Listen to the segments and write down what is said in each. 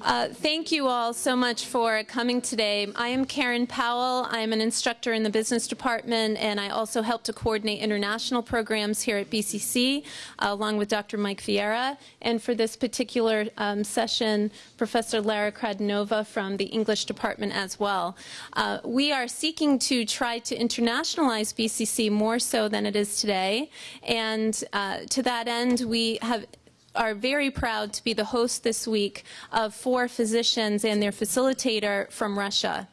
Uh, thank you all so much for coming today. I am Karen Powell. I am an instructor in the business department, and I also help to coordinate international programs here at BCC, uh, along with Dr. Mike Vieira. And for this particular um, session, Professor Lara Kradnova from the English department as well. Uh, we are seeking to try to internationalize BCC more so than it is today, and uh, to that end, we have are very proud to be the host this week of four physicians and their facilitator from Russia.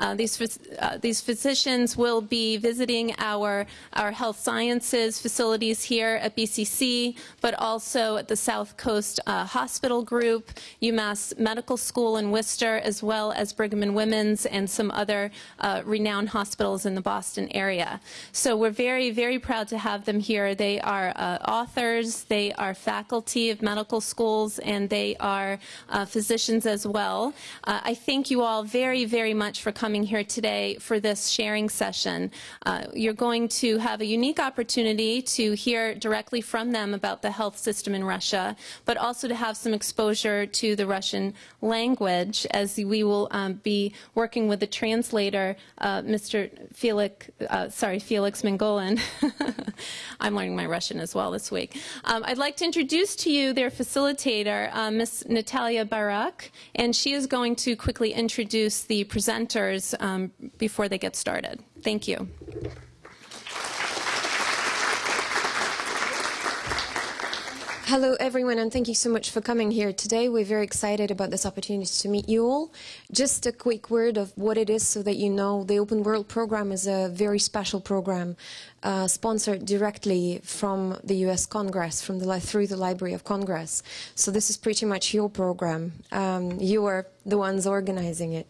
Uh, these, uh, these physicians will be visiting our, our health sciences facilities here at BCC, but also at the South Coast uh, Hospital Group, UMass Medical School in Worcester, as well as Brigham and Women's and some other uh, renowned hospitals in the Boston area. So we're very, very proud to have them here. They are uh, authors, they are faculty of medical schools, and they are physicians as well. I thank you all very, very much for coming here today for this sharing session. Uh, you're going to have a unique opportunity to hear directly from them about the health system in Russia, but also to have some exposure to the Russian language as we will um, be working with the translator, uh, Mr. Felix, uh, sorry, Felix Mangolin. I'm learning my Russian as well this week. Um, I'd like to introduce to you their facilitator, uh, Ms. Natalia Barak, and she is going to quickly introduce the um, before they get started. Thank you. Hello, everyone, and thank you so much for coming here today. We're very excited about this opportunity to meet you all. Just a quick word of what it is so that you know the Open World program is a very special program uh, sponsored directly from the U.S. Congress, from the through the Library of Congress. So this is pretty much your program. Um, you are the ones organizing it.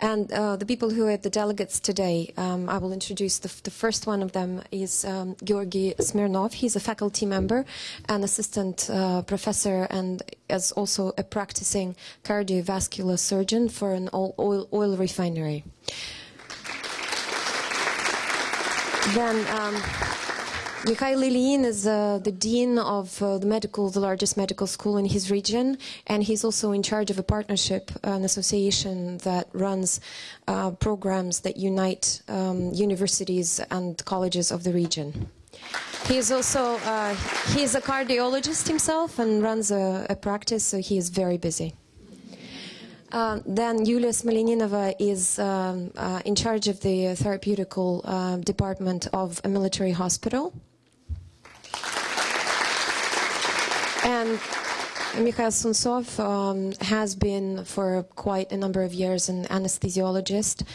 And uh, the people who are the delegates today, um, I will introduce the, the, first one of them is um, Georgy Smirnov. He's a faculty member and assistant uh, professor and is also a practicing cardiovascular surgeon for an oil, oil refinery. Then um, Mikhail Ilyin is uh, the dean of uh, the medical, the largest medical school in his region, and he's also in charge of a partnership, an association that runs uh, programs that unite um, universities and colleges of the region. He is also uh, he is a cardiologist himself and runs a, a practice, so he is very busy. Uh, then Yulia Smolyaninova is um, uh, in charge of the therapeutical uh, department of a military hospital. And Mikhail Sunsov um, has been for quite a number of years an anesthesiologist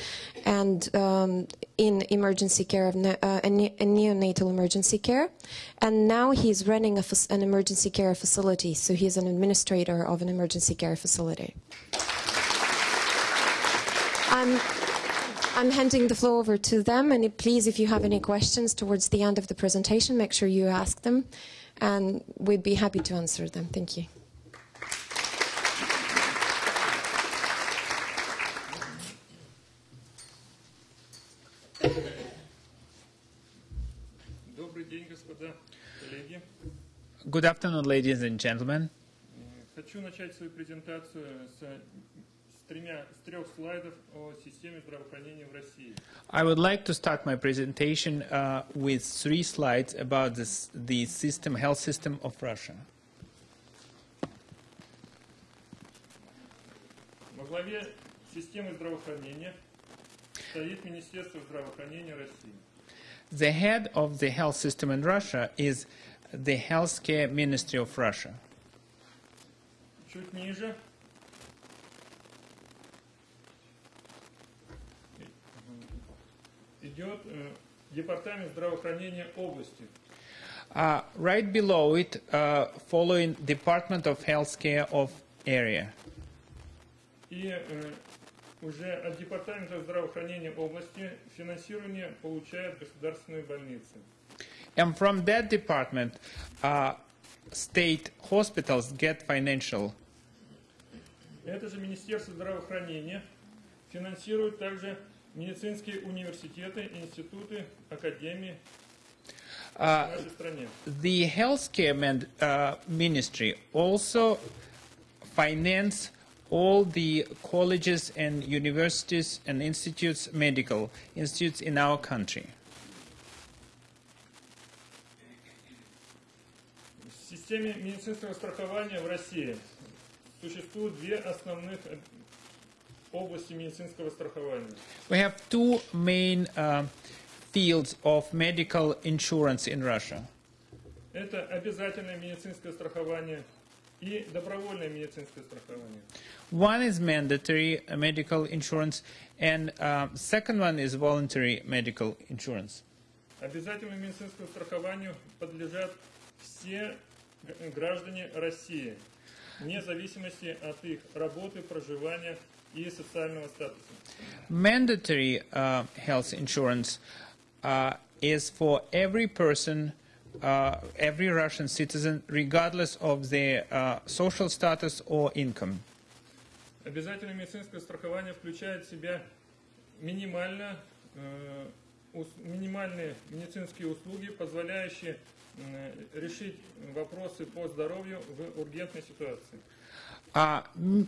and um, in emergency care, of ne uh, a, ne a, neonatal emergency care. And now he's running an emergency care facility, so he's an administrator of an emergency care facility. I'm, I'm handing the floor over to them, and please, if you have any questions towards the end of the presentation, make sure you ask them, and we'd be happy to answer them. Thank you. Good afternoon, ladies and gentlemen. I would like to start my presentation uh, with three slides about this, the system, health system of Russia. The head of the health system in Russia is the Healthcare Ministry of Russia. идет э, департамент здравоохранения области. Uh, right below it, uh, following Department of Healthcare of area. И э, уже от Департамента здравоохранения области финансирование получают государственные больницы. And from that department, uh, state hospitals get financial. Это же Министерство здравоохранения финансирует также медицинские университеты, институты, академии uh, The healthcare uh, ministry also finance all the colleges and universities and institutes, medical institutes in our country. В системе медицинского страхования в России существуют две основных э, области медицинского страхования. We have two main uh, fields of medical insurance in Russia. Это обязательное медицинское страхование и добровольное медицинское страхование. One is mandatory uh, medical insurance, and uh, second one is voluntary medical insurance. Обязательному медицинскому страхованию подлежат все г- граждане России, вне зависимости от их работы, проживания и социального статуса. Mandatory uh, health insurance uh, is for every person, uh, every Russian citizen, regardless of their uh, social status or income. Обязательное медицинское страхование включает в себя минимально, э, ус- минимальные медицинские услуги, позволяющие э, решить вопросы по здоровью в ургентной ситуации. Uh, m-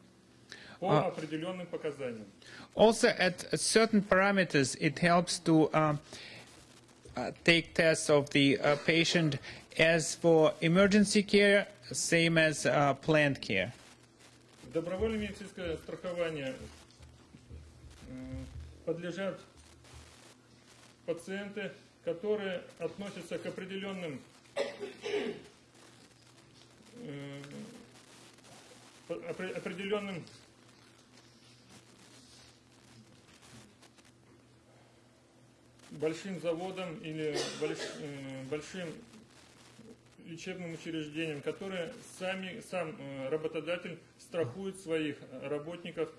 по А- определенным показаниям. Also, at certain parameters, it helps to uh, uh, take tests of the uh, patient as for emergency care, same as uh, planned care. Добровольное медицинское страхование э, подлежат пациенты, которые относятся к определенным э, определенным большим заводам или больш- э, большим лечебным учреждениям, которые сами, сам э, работодатель страхует своих работников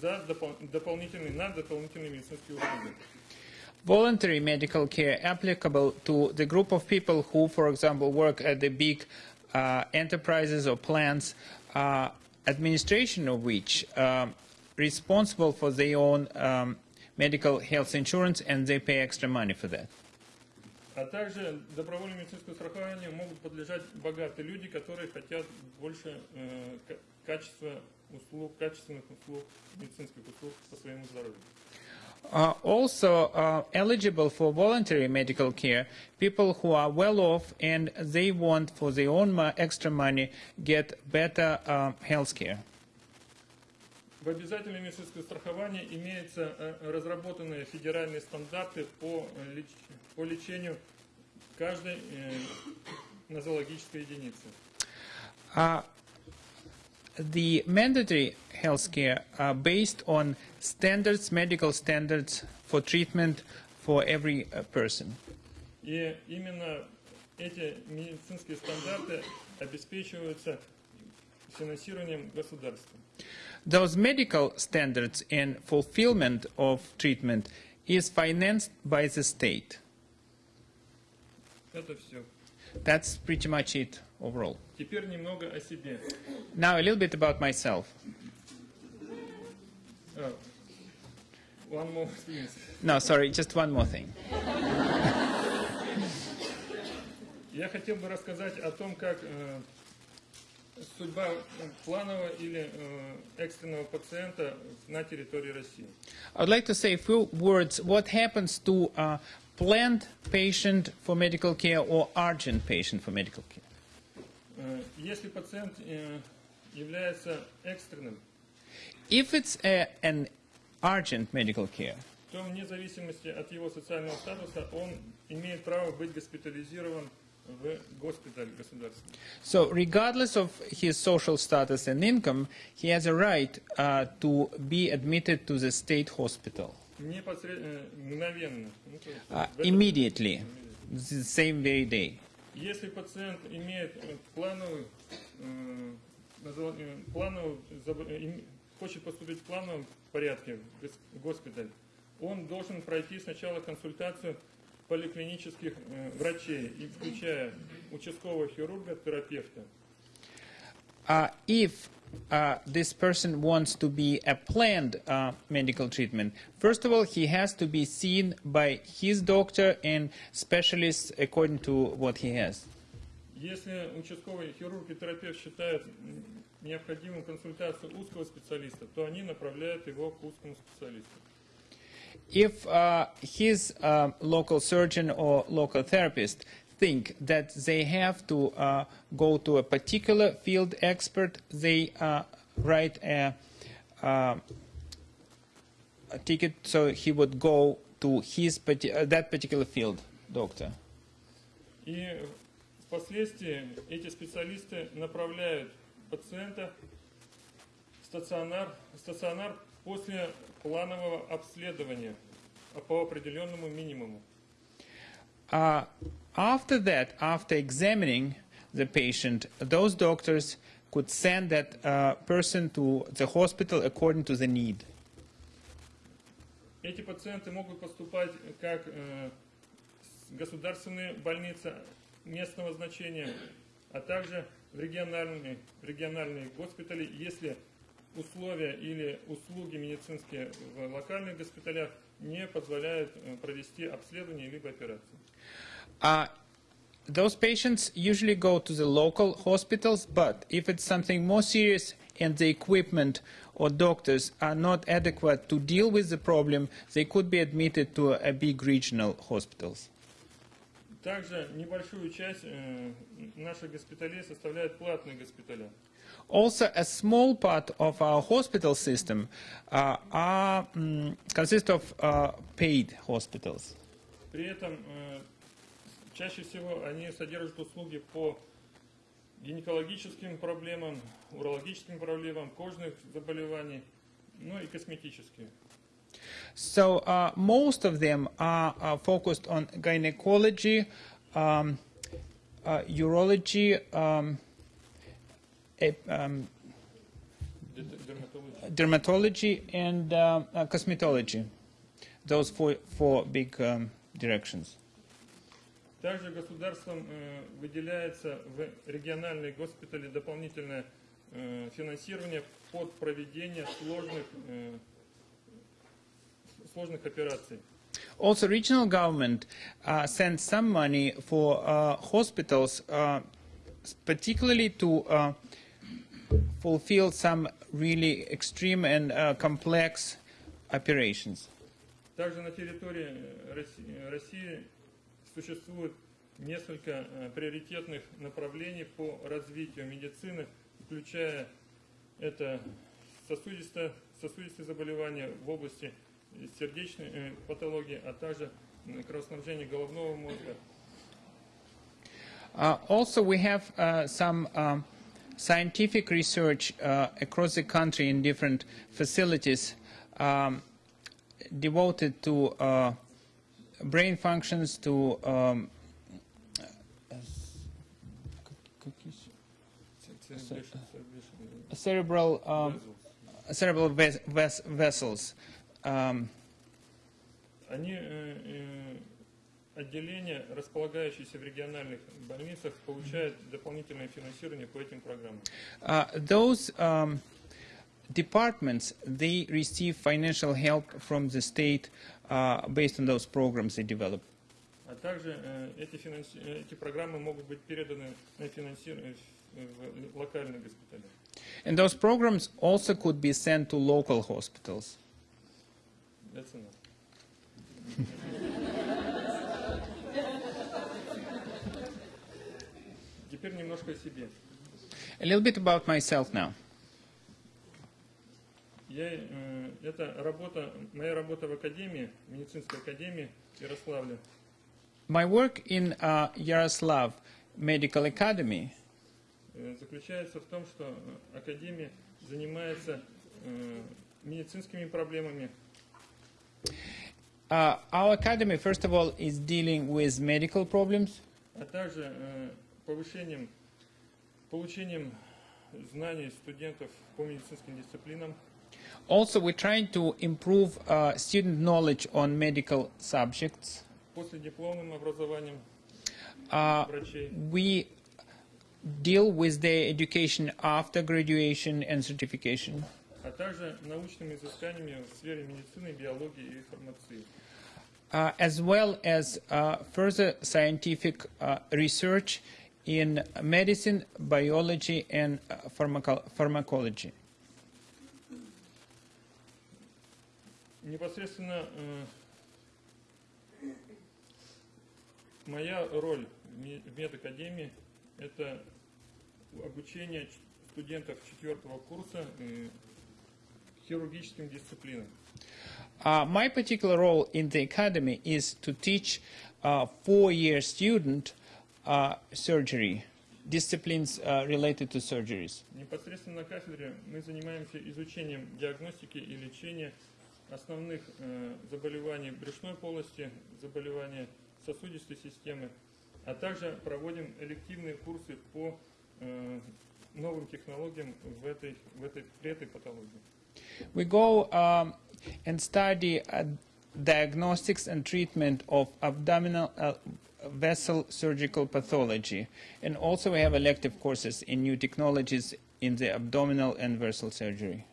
за допол- дополнительные, на дополнительные медицинские услуги. Voluntary medical care applicable to the group of people who, for example, work at the big uh, enterprises or plants, uh, administration of which um, responsible for their own um, medical health insurance and they pay extra money for that. А также добровольному медицинскому страхованию могут подлежать богатые люди, которые хотят больше э, ка- качества услуг, качественных услуг, медицинских услуг по своему здоровью. Uh, also uh, eligible for voluntary medical care, people who are well off and they want for their own mo- extra money get better uh, health care. В обязательном медицинском страховании имеются э, разработанные федеральные стандарты по, э, леч- по лечению каждой э, нозологической единицы. Uh, the mandatory health care are based on standards, medical standards for treatment for every uh, person. И именно эти медицинские стандарты обеспечиваются финансированием государства. Those medical standards and fulfillment of treatment is financed by the state. Это все. That's pretty much it overall. Теперь немного о себе. Now, a little bit about myself. А, One more thing. No, sorry, just one more thing. Я хотел бы рассказать о том, как э, судьба э, планового или э, экстренного пациента на территории России. I'd like to say a few words what happens to a planned patient for medical care or urgent patient for medical care. Э, Если пациент э, является экстренным, If it's a, an urgent medical care, то вне зависимости от его социального статуса он имеет право быть госпитализирован в госпиталь государственный. so regardless of his social status and income, he has a right uh, to be admitted to the state hospital Непосред- э, мгновенно. Ну, uh, в immediately, the same very day. Если пациент имеет э, плановую, э, им- хочет поступить в плановом порядке в в госпиталь, он должен пройти сначала консультацию поликлинических э, врачей, и включая участкового хирурга, терапевта. Uh, if uh, this person wants to be a planned uh, medical treatment, first of all, he has to be seen by his doctor and specialists according to what he has. Если участковый хирург и терапевт считают необходимым консультацию узкого специалиста, то они направляют его к узкому специалисту. If uh, his uh, local surgeon or local therapist think that they have to uh, go to a particular field expert, they uh, write a, uh, a ticket so he would go to his parti- uh, that particular field doctor. И впоследствии эти специалисты направляют пациента в стационар, в стационар после планового обследования а по определенному минимуму. Uh, after that, after examining the patient, those doctors could send that uh, person to the hospital according to the need. Эти пациенты могут поступать как э, государственные больницы местного значения, а также в региональные, в региональные госпитали, если условия или услуги медицинские в локальных госпиталях не позволяют э, провести обследование либо операцию. Uh, those patients usually go to the local hospitals, but if it's something more serious and the equipment or doctors are not adequate to deal with the problem, they could be admitted to a big regional hospitals. Также небольшую часть э, наших госпиталей составляют платные госпиталя. Also, a small part of our hospital system uh, are, mm, consist of uh, paid hospitals. При этом э, чаще всего они содержат услуги по гинекологическим проблемам, урологическим проблемам, кожных заболеваний, ну и косметические. So uh, most of them are, are focused on gynecology, um, uh, urology, um, ep- um, Дет- дерматология. dermatology, and uh, uh, cosmetology. Those four, four big um, directions. Также государством э, выделяется в региональные госпитали дополнительное э, финансирование под проведение сложных, э, сложных операций. Also, regional government uh, sends some money for uh, hospitals, uh, particularly to uh, fulfill some really extreme and uh, complex operations. Также на территории э, Росси- России существует несколько э, приоритетных направлений по развитию медицины, включая это сосудистое, сосудистые заболевания в области сердечной э, патологии, а также м, кровоснабжения головного мозга. Uh, also, we have uh, some um, scientific research uh, across the country in different facilities um, devoted to uh, brain functions, to um, cerebral um, cerebral ves- ves- vessels. Um, Они, э, э, отделения, располагающиеся в региональных больницах, получают дополнительное финансирование по этим программам. Uh, those um, departments they receive financial help from the state uh, based on those programs they develop. А также э, эти, финанси- э, эти программы могут быть переданы на финансирование в, в локальные госпитали. And those programs also could be sent to local hospitals. That's enough. Теперь немножко о себе. A little bit about myself now. Я, э, это работа, моя работа в академии, медицинской академии Ярославля. My work in uh, Yaroslav Medical Academy э, заключается в том, что академия занимается э, медицинскими проблемами, Uh, our academy, first of all, is dealing with medical problems, а также э, повышением, получением знаний студентов по медицинским дисциплинам, Also, we're trying to improve uh, student knowledge on medical subjects. После дипломным образованием Uh, врачей. we deal with their education after graduation and certification. а также научными изысканиями в сфере медицины, биологии и фармации. uh, as well as uh, further scientific uh, research in medicine, biology, and uh, pharmaco- pharmacology. Непосредственно э, моя роль в ме- в медакадемии – это обучение ч- студентов четвертого курса э, хирургическим дисциплинам. Uh, my particular role in the academy is to teach uh, four-year student uh, surgery, disciplines uh, related to surgeries. Непосредственно на кафедре мы занимаемся изучением диагностики и лечения основных э, заболеваний брюшной полости, заболеваний сосудистой системы, а также проводим элективные курсы по э, новым технологиям в этой, в этой, при этой патологии. We go um, and study uh, diagnostics and treatment of abdominal uh, vessel surgical pathology. And also we have elective courses in new technologies in the abdominal and vessel surgery.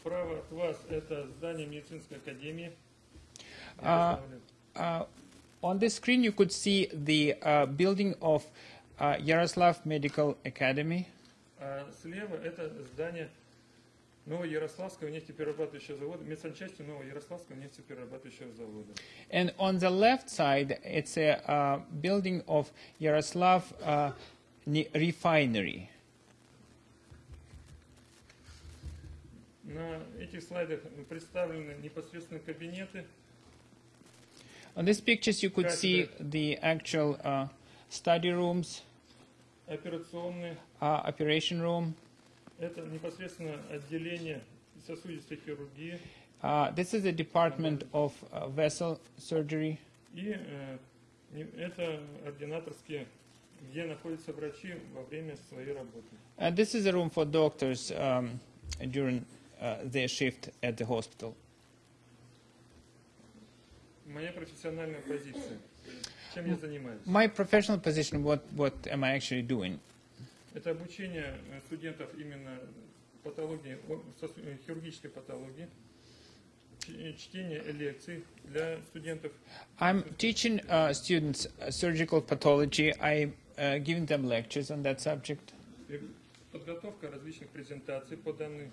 Справа от вас это здание медицинской академии. А, Uh, on this screen you could see the uh, building of uh, Yaroslav Medical Academy. А слева это здание Новоярославского нефтеперерабатывающего завода, медсанчасти Новоярославского нефтеперерабатывающего завода. And on the left side, it's a uh, building of Yaroslav uh, ne- refinery. На этих слайдах представлены непосредственно кабинеты, On these pictures, you could see the actual uh, study rooms, операционные. uh, operation room. Это непосредственно отделение сосудистой хирургии Uh, this is the department of uh, vessel surgery. и э, не- это ординаторские, где находятся врачи во время своей работы. And this is a room for doctors um, during uh, their shift at the hospital. Моя профессиональная позиция. Чем я занимаюсь? My professional position, what, what am I actually doing? Это обучение э, студентов именно патологии, э, хирургической патологии, э, чтение лекций для студентов, I'm teaching uh, students uh, surgical pathology. I'm uh, giving them lectures on that subject. подготовка различных презентаций по данным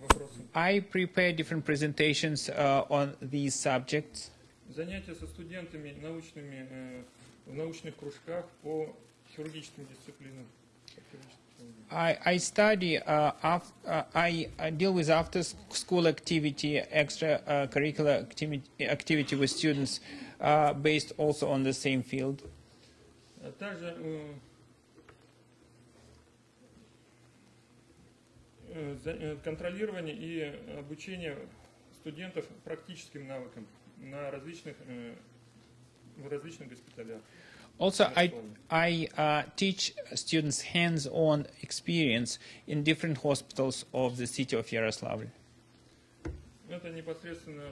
вопросам, I prepare different presentations uh, on these subjects. занятия со студентами научными, в научных кружках по хирургическим дисциплинам. по хирургическим технологиям. I, I study, uh, af- uh, I, I deal with after s- school activity, extra uh, curricular activity, activity with students uh, based also on the same field. А также э, э, за- э, контролирование и обучение студентов практическим навыкам на различных, э, в различных госпиталях. Also, I, I uh, teach students hands-on experience in different hospitals of the city of Yaroslavl. Это непосредственно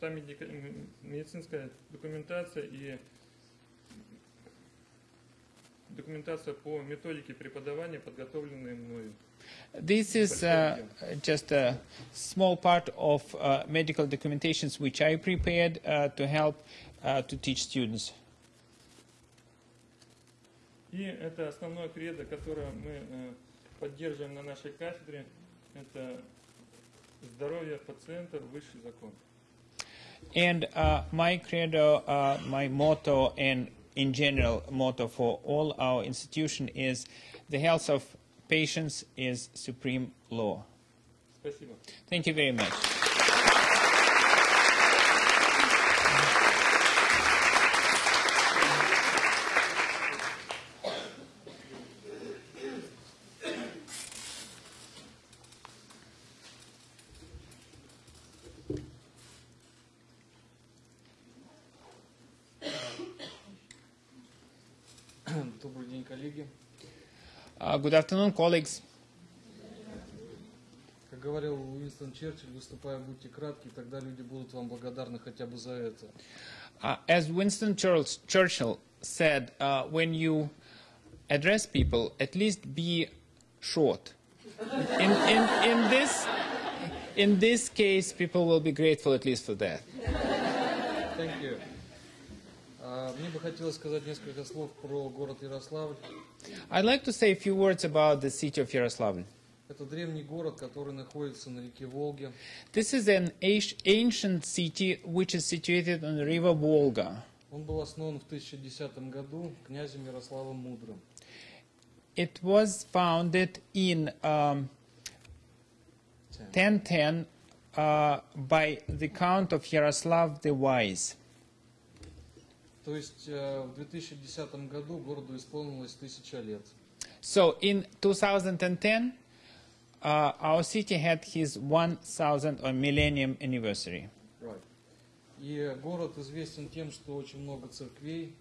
та медика- м, медицинская документация и документация по методике преподавания, подготовленные мною. This is uh, just a small part of uh, medical documentations which I prepared uh, to help uh, to teach students. И это основное кредо, которое мы э, поддерживаем на нашей кафедре, это здоровье пациента – высший закон. And uh, my credo, uh, my motto, and in general motto for all our institution is the health of patients is supreme law. Спасибо. Thank you very much. good afternoon, colleagues. говорил Уинстон Черчилль, выступая, будьте кратки, тогда люди будут вам благодарны хотя бы за это. Uh, as Winston Church- Churchill said, uh, when you address people, at least be short. In, in, in, this, in this case, people will be grateful at least for that. Thank you. А, Мне бы хотелось сказать несколько слов про город Ярославль. I'd like to say a few words about the city of Yaroslavl. Это древний город, который находится на реке Волге. This is an ancient- ancient city which is situated on the river Volga. Он был основан в 1010 году князем Ярославом Мудрым. It was founded in um, 1010 uh, by the Count of Yaroslav the Wise. То есть э, в 2010 году городу исполнилось тысяча лет. So in 2010, uh, our city had his 1000 or millennium anniversary. Right. И город известен тем, что очень много церквей,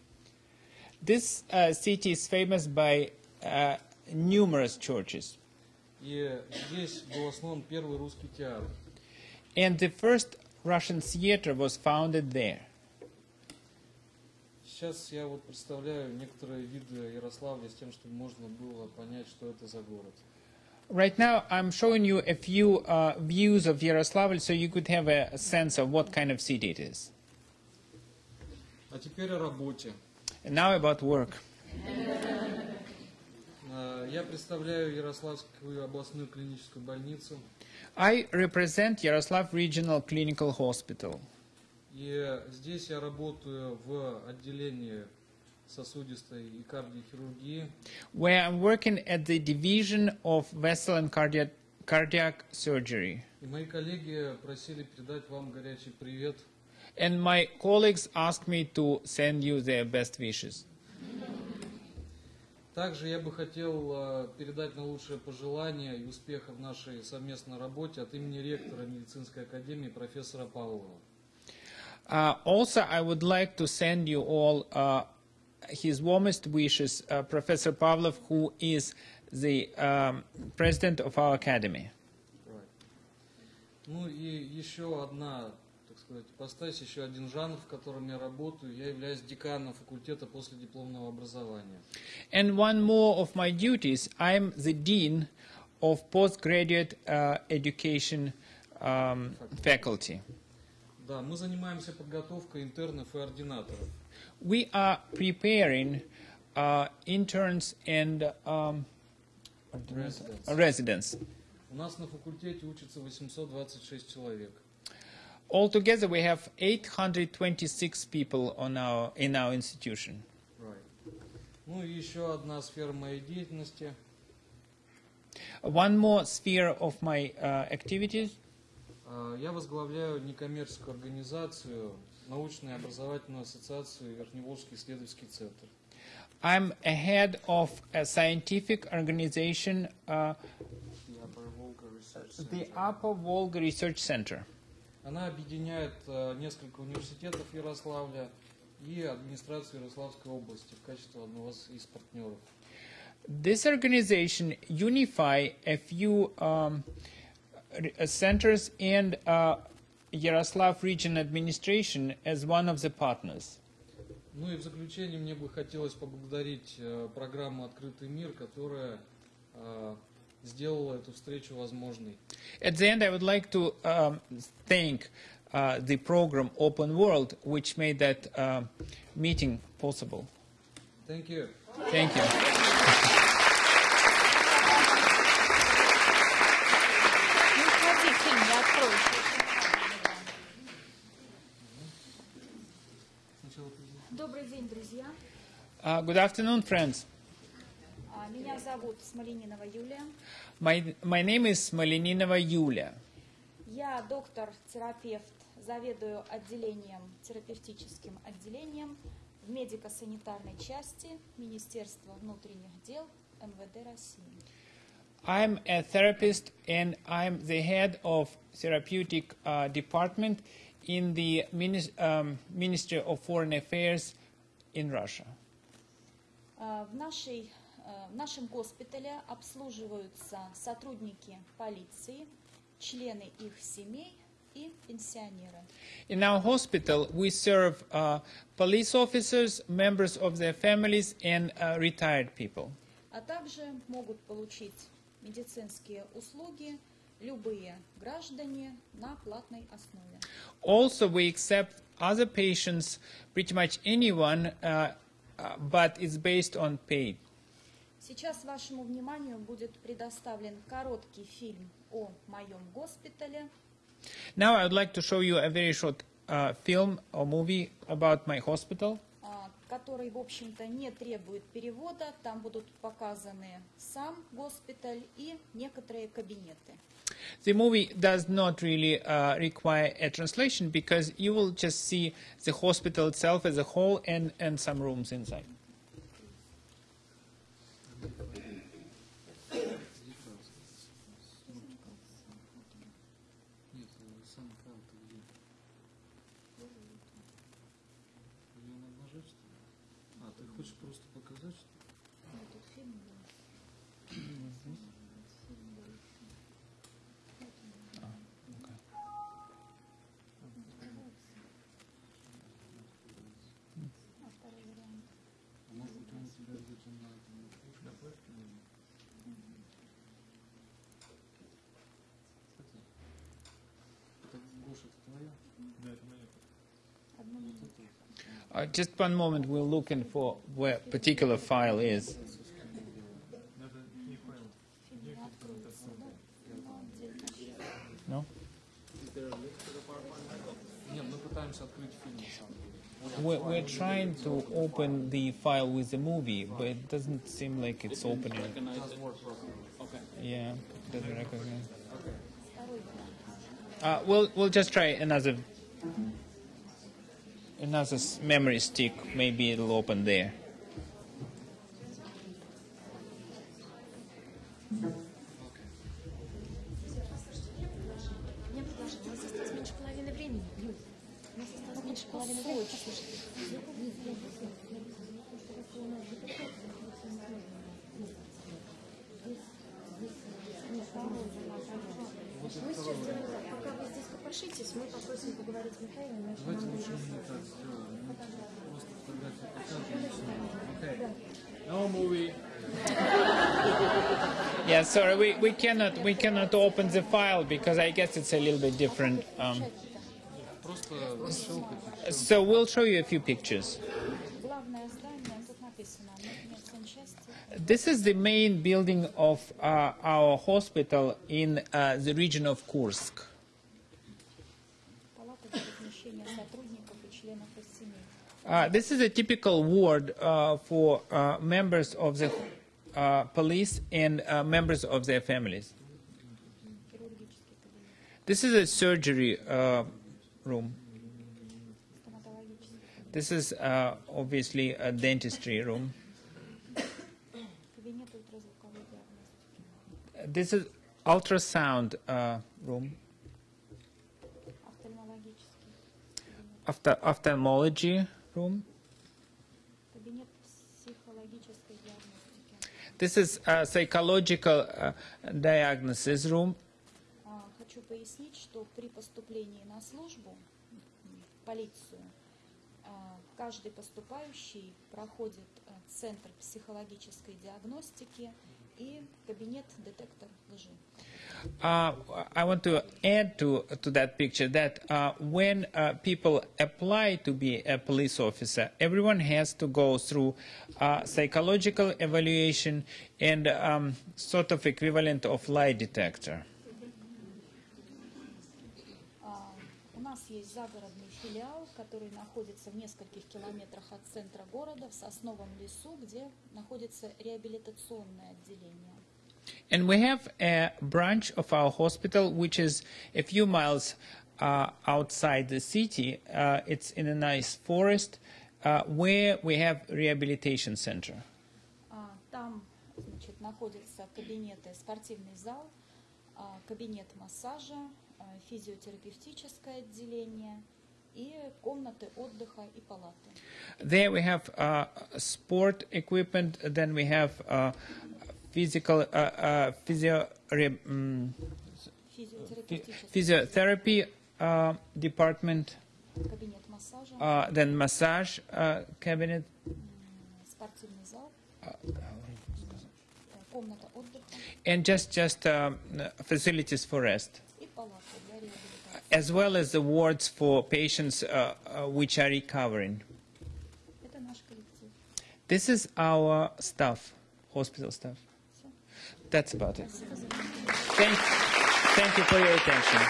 This uh, city is famous by uh, numerous churches. и здесь был основан первый русский театр. And the first Russian theater was founded there. Сейчас я вот представляю некоторые виды Ярославля с тем, чтобы можно было понять, что это за город. Right now, I'm showing you a few uh, views of Yaroslavl so you could have a, sense of what kind of city it is. А теперь о работе. And now about work. Э, Я представляю Ярославскую областную клиническую больницу. I represent Yaroslav Regional Clinical Hospital. И здесь я работаю в отделении сосудистой и кардиохирургии. where I'm working at the division of vessel and cardiac, cardiac surgery. И мои коллеги просили передать вам горячий привет. And my colleagues asked me to send you their best wishes. Также я бы хотел э, передать наилучшие пожелания и успеха в нашей совместной работе от имени ректора медицинской академии профессора Павлова. Uh, also, I would like to send you all uh, his warmest wishes, uh, Professor Pavlov, who is the um, president of our academy. Right. Ну и еще одна, так сказать, ипостась, еще один жанр, в котором я работаю. Я являюсь деканом факультета после дипломного образования. And one more of my duties, I'm the dean of postgraduate uh, education um, faculty. Да, мы занимаемся подготовкой интернов и ординаторов. We are preparing uh, interns and um, Residents. residents. У нас на факультете учатся 826 человек. Altogether, we have 826 people on our, in our institution. Right. Ну и еще одна сфера моей деятельности. One more sphere of my uh, activities. А, Я возглавляю некоммерческую организацию, научную и образовательную ассоциацию Верхневолжский исследовательский центр. I'm a head of a scientific organization, uh, the Upper Volga Research Center. Она объединяет э, несколько университетов Ярославля и администрацию Ярославской области в качестве одного из- партнеров. This organization unify a few um, uh, centers and uh, Yaroslav Region Administration as one of the partners. Ну и в заключение мне бы хотелось поблагодарить э, программу «Открытый мир», которая э, сделала эту встречу возможной. At the end, I would like to um, thank uh, the program Open World, which made that uh, meeting possible. Thank you. Thank you. Uh, good afternoon, friends. My, my name is Smolyaninova Yulia. I'm a therapist and I'm the head of therapeutic uh, department in the um, Ministry of Foreign Affairs in Russia. А, В, нашей, э, в нашем госпитале обслуживаются сотрудники полиции члены их семей и пенсионеры. In our hospital, we serve uh, police officers, members of their families, and uh, retired people. А также могут получить медицинские услуги любые граждане на платной основе. Also, we accept other patients, pretty much anyone, uh, but it's based on paid. Сейчас вашему вниманию будет предоставлен короткий фильм о моем госпитале. Now, I would like to show you a very short uh, film or movie about my hospital. а, который, в общем-то, не требует перевода. Там будут показаны сам госпиталь и некоторые кабинеты. The movie does not really uh, require a translation because you will just see the hospital itself as a whole and, and some rooms inside. Uh, just one moment, we're looking for where particular file is. No? We're, we're trying to open the file with the movie, but it doesn't seem like it's opening. Yeah, doesn't recognize. Uh, we'll, we'll just try another another memory stick. Maybe it'll open there. cannot we cannot open the file because I guess it's a little bit different. Um, so we'll show you a few pictures. This is the main building of uh, our hospital in uh, the region of Kursk. Uh, this is a typical ward uh, for uh, members of the uh, police and uh, members of their families. This is a surgery uh, room. This is uh, obviously a dentistry room. this is ultrasound uh, room. Ophthalmology room. This is a psychological uh, diagnosis room. А, Хочу пояснить, что при поступлении на службу в полицию а, каждый поступающий проходит а, центр психологической диагностики и кабинет детектор лжи. Uh, I want to add to to that picture that uh, when uh, people apply to be a police officer, everyone has to go through uh, psychological evaluation and um, sort of equivalent of lie detector. А, У нас есть загородный Филиал, который находится в нескольких километрах от центра города, в Сосновом лесу, где находится реабилитационное отделение. And we have a branch of our hospital which is a few miles uh, outside the city. Uh, it's in a nice forest uh, where we have rehabilitation center. А, Там значит, находятся кабинеты, спортивный зал, а, кабинет массажа, а, физиотерапевтическое отделение There we have uh, sport equipment, then we have uh, physical uh, uh physio, um, physiotherapy uh, department, uh, then massage cabinet, and just just um, facilities for rest as well as awards for patients uh, uh, which are recovering. This is our staff, hospital staff. That's about it. Thank, thank you for your attention.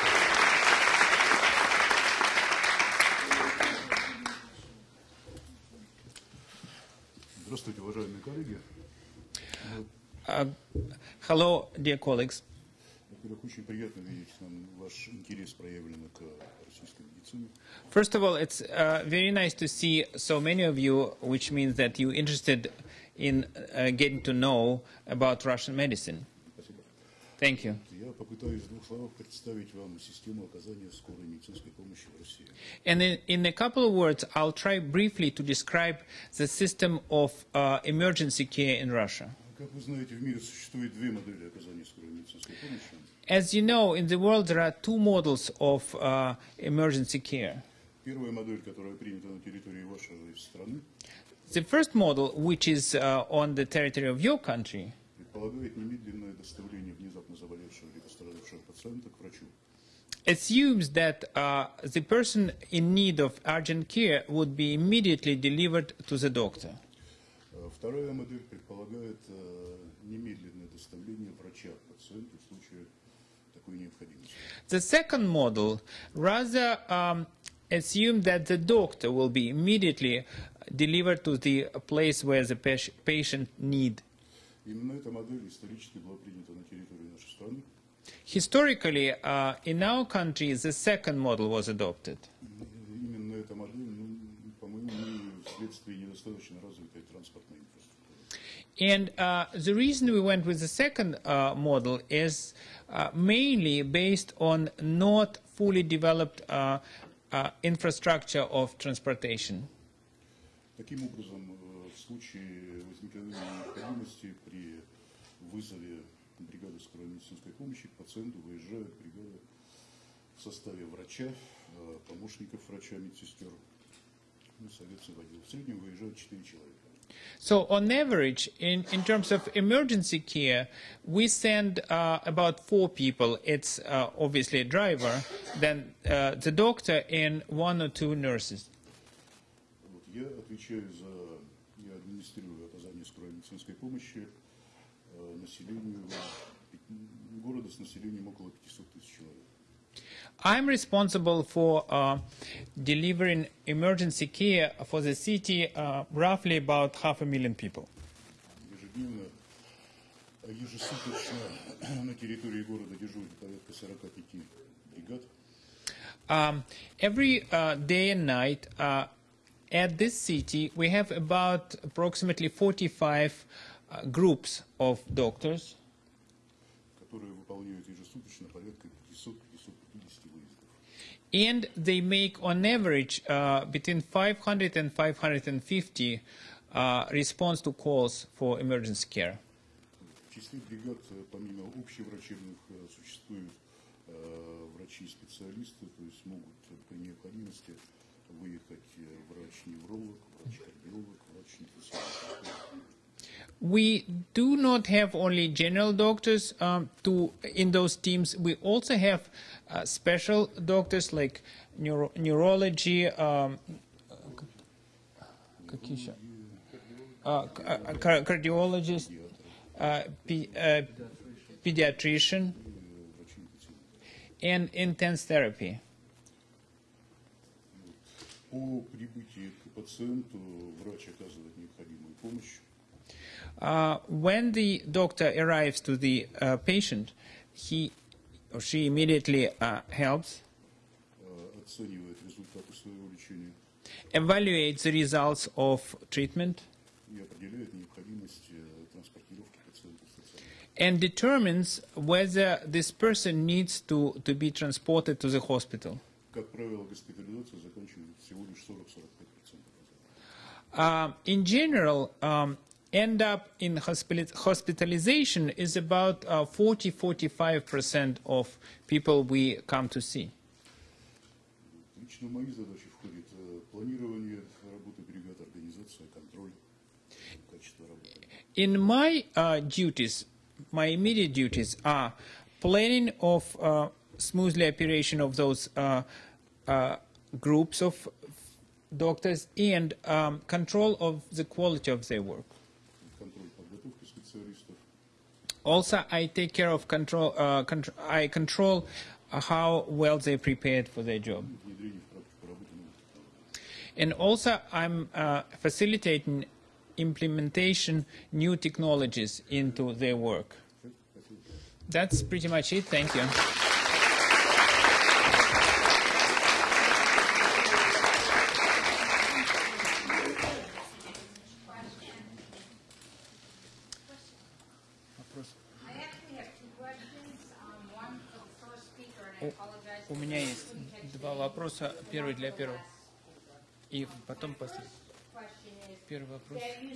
Uh, hello, dear colleagues Во-первых, очень приятно видеть нам ваш интерес проявленный к российской медицине. First of all, it's uh, very nice to see so many of you, which means that you're interested in uh, getting to know about Russian medicine. Спасибо. Thank you. Я попытаюсь в двух словах представить вам систему оказания скорой медицинской помощи в России. And in, in a couple of words, I'll try briefly to describe the system of uh, emergency care in Russia. Как вы знаете, в мире существует две модели оказания скорой медицинской помощи. As you know, in the world there are two models of uh, emergency care. Первая модель, которая принята на территории вашей страны, The first model, which is uh, on the territory of your country, предполагает немедленное доставление внезапно заболевшего или пострадавшего пациента к врачу. assumes that uh, the person in need of urgent care would be immediately delivered to the doctor. Э, Вторая модель предполагает э, немедленное доставление врача к пациенту в случае такой необходимости. The second model rather um, assume that the doctor will be immediately delivered to the place where the pas- patient need. Именно эта модель исторически была принята на территории нашей страны. Historically, uh, in our country, the second model was adopted. вследствие недостаточно развитой транспортной инфраструктуры. And uh, the reason we went with the second uh, model is uh, mainly based on not fully developed uh, uh, infrastructure of transportation. Таким образом, э, в случае возникновения необходимости при вызове бригады скорой медицинской помощи к пациенту выезжает бригада в составе врача, э, помощников врача, медсестер, So, on average, in, in terms of emergency care, we send uh, about four people. It's uh, obviously a driver, then uh, the doctor, and one or two nurses. Вот, я отвечаю за, я администрирую оказание скорой медицинской помощи э, населению пяти- города с населением около 500 тысяч человек. I'm responsible for uh, delivering emergency care for the city, uh, roughly about half a million people. Ежедневно, а ежесуточно на территории города дежурит порядка 45 бригад. Um, every uh, day and night uh, at this city, we have about approximately 45 uh, groups of doctors, которые выполняют ежесуточно порядка 500-550 выездов. and they make on average uh, between 500 and 550 uh, response to calls for emergency care. В числе бригад, э, помимо общеврачебных, э, существуют э, врачи-специалисты, то есть могут э, при необходимости выехать э, врач-невролог, врач-кардиолог, врач-инфекционист. We do not have only general doctors um, to in those teams. We also have uh, special doctors like neuro- neurology, um, какие еще? Uh, c- uh, car- cardiologist, uh, pe- uh, pediatrician, and intense therapy. По прибытии к пациенту врач оказывает необходимую помощь. Uh, when the doctor arrives to the uh, patient, he or she immediately uh, helps, evaluates the results of treatment, and determines whether this person needs to, to be transported to the hospital. Uh, in general, um, end up in hospitali- hospitalization is about uh, 40-45% of people we come to see. Лично в мои задачи входит э, планирование работы бригад, организация, контроль качества работы. In my uh, duties, my immediate duties are planning of uh, smoothly operation of those uh, uh, groups of doctors and um, control of the quality of their work. also I take care of control, uh, I control how well they prepared for their job. And also I'm uh, facilitating implementation new technologies into their work. That's pretty much it. Thank you. Два вопроса. Первый для первого. И потом последний. Первый вопрос. um,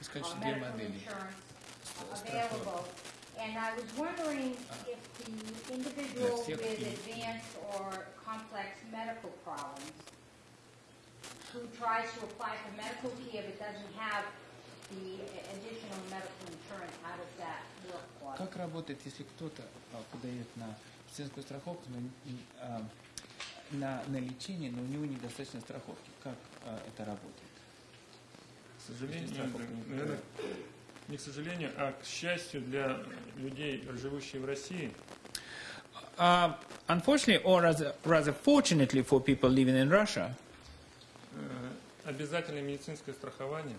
Сказать, uh, что две модели. insurance available. And I was wondering if the individual всех with и- advanced or complex medical problems who tries to apply for medical care but doesn't have the additional medical insurance, how does that work for them? Как работает, если кто-то а, подает на медицинскую страховку, но а, на, на лечение, но у него недостаточно страховки? Как а, это работает? К сожалению, не наверное, не к сожалению, а к счастью для людей, живущих в России, Uh, unfortunately, or rather, rather fortunately for people living in Russia, э, обязательное медицинское страхование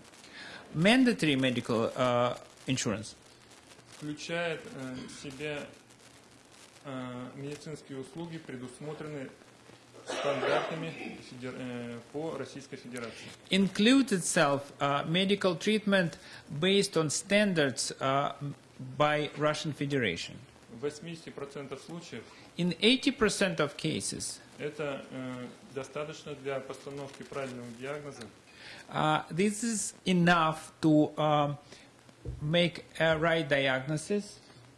mandatory medical uh, insurance включает э, в себя э, медицинские услуги, предусмотренные стандартами э, по Российской Федерации. includes itself uh, medical treatment based on standards uh, by Russian Federation. В 80% случаев In 80% of cases, это э, достаточно для постановки правильного диагноза uh, this is enough to um, make a right diagnosis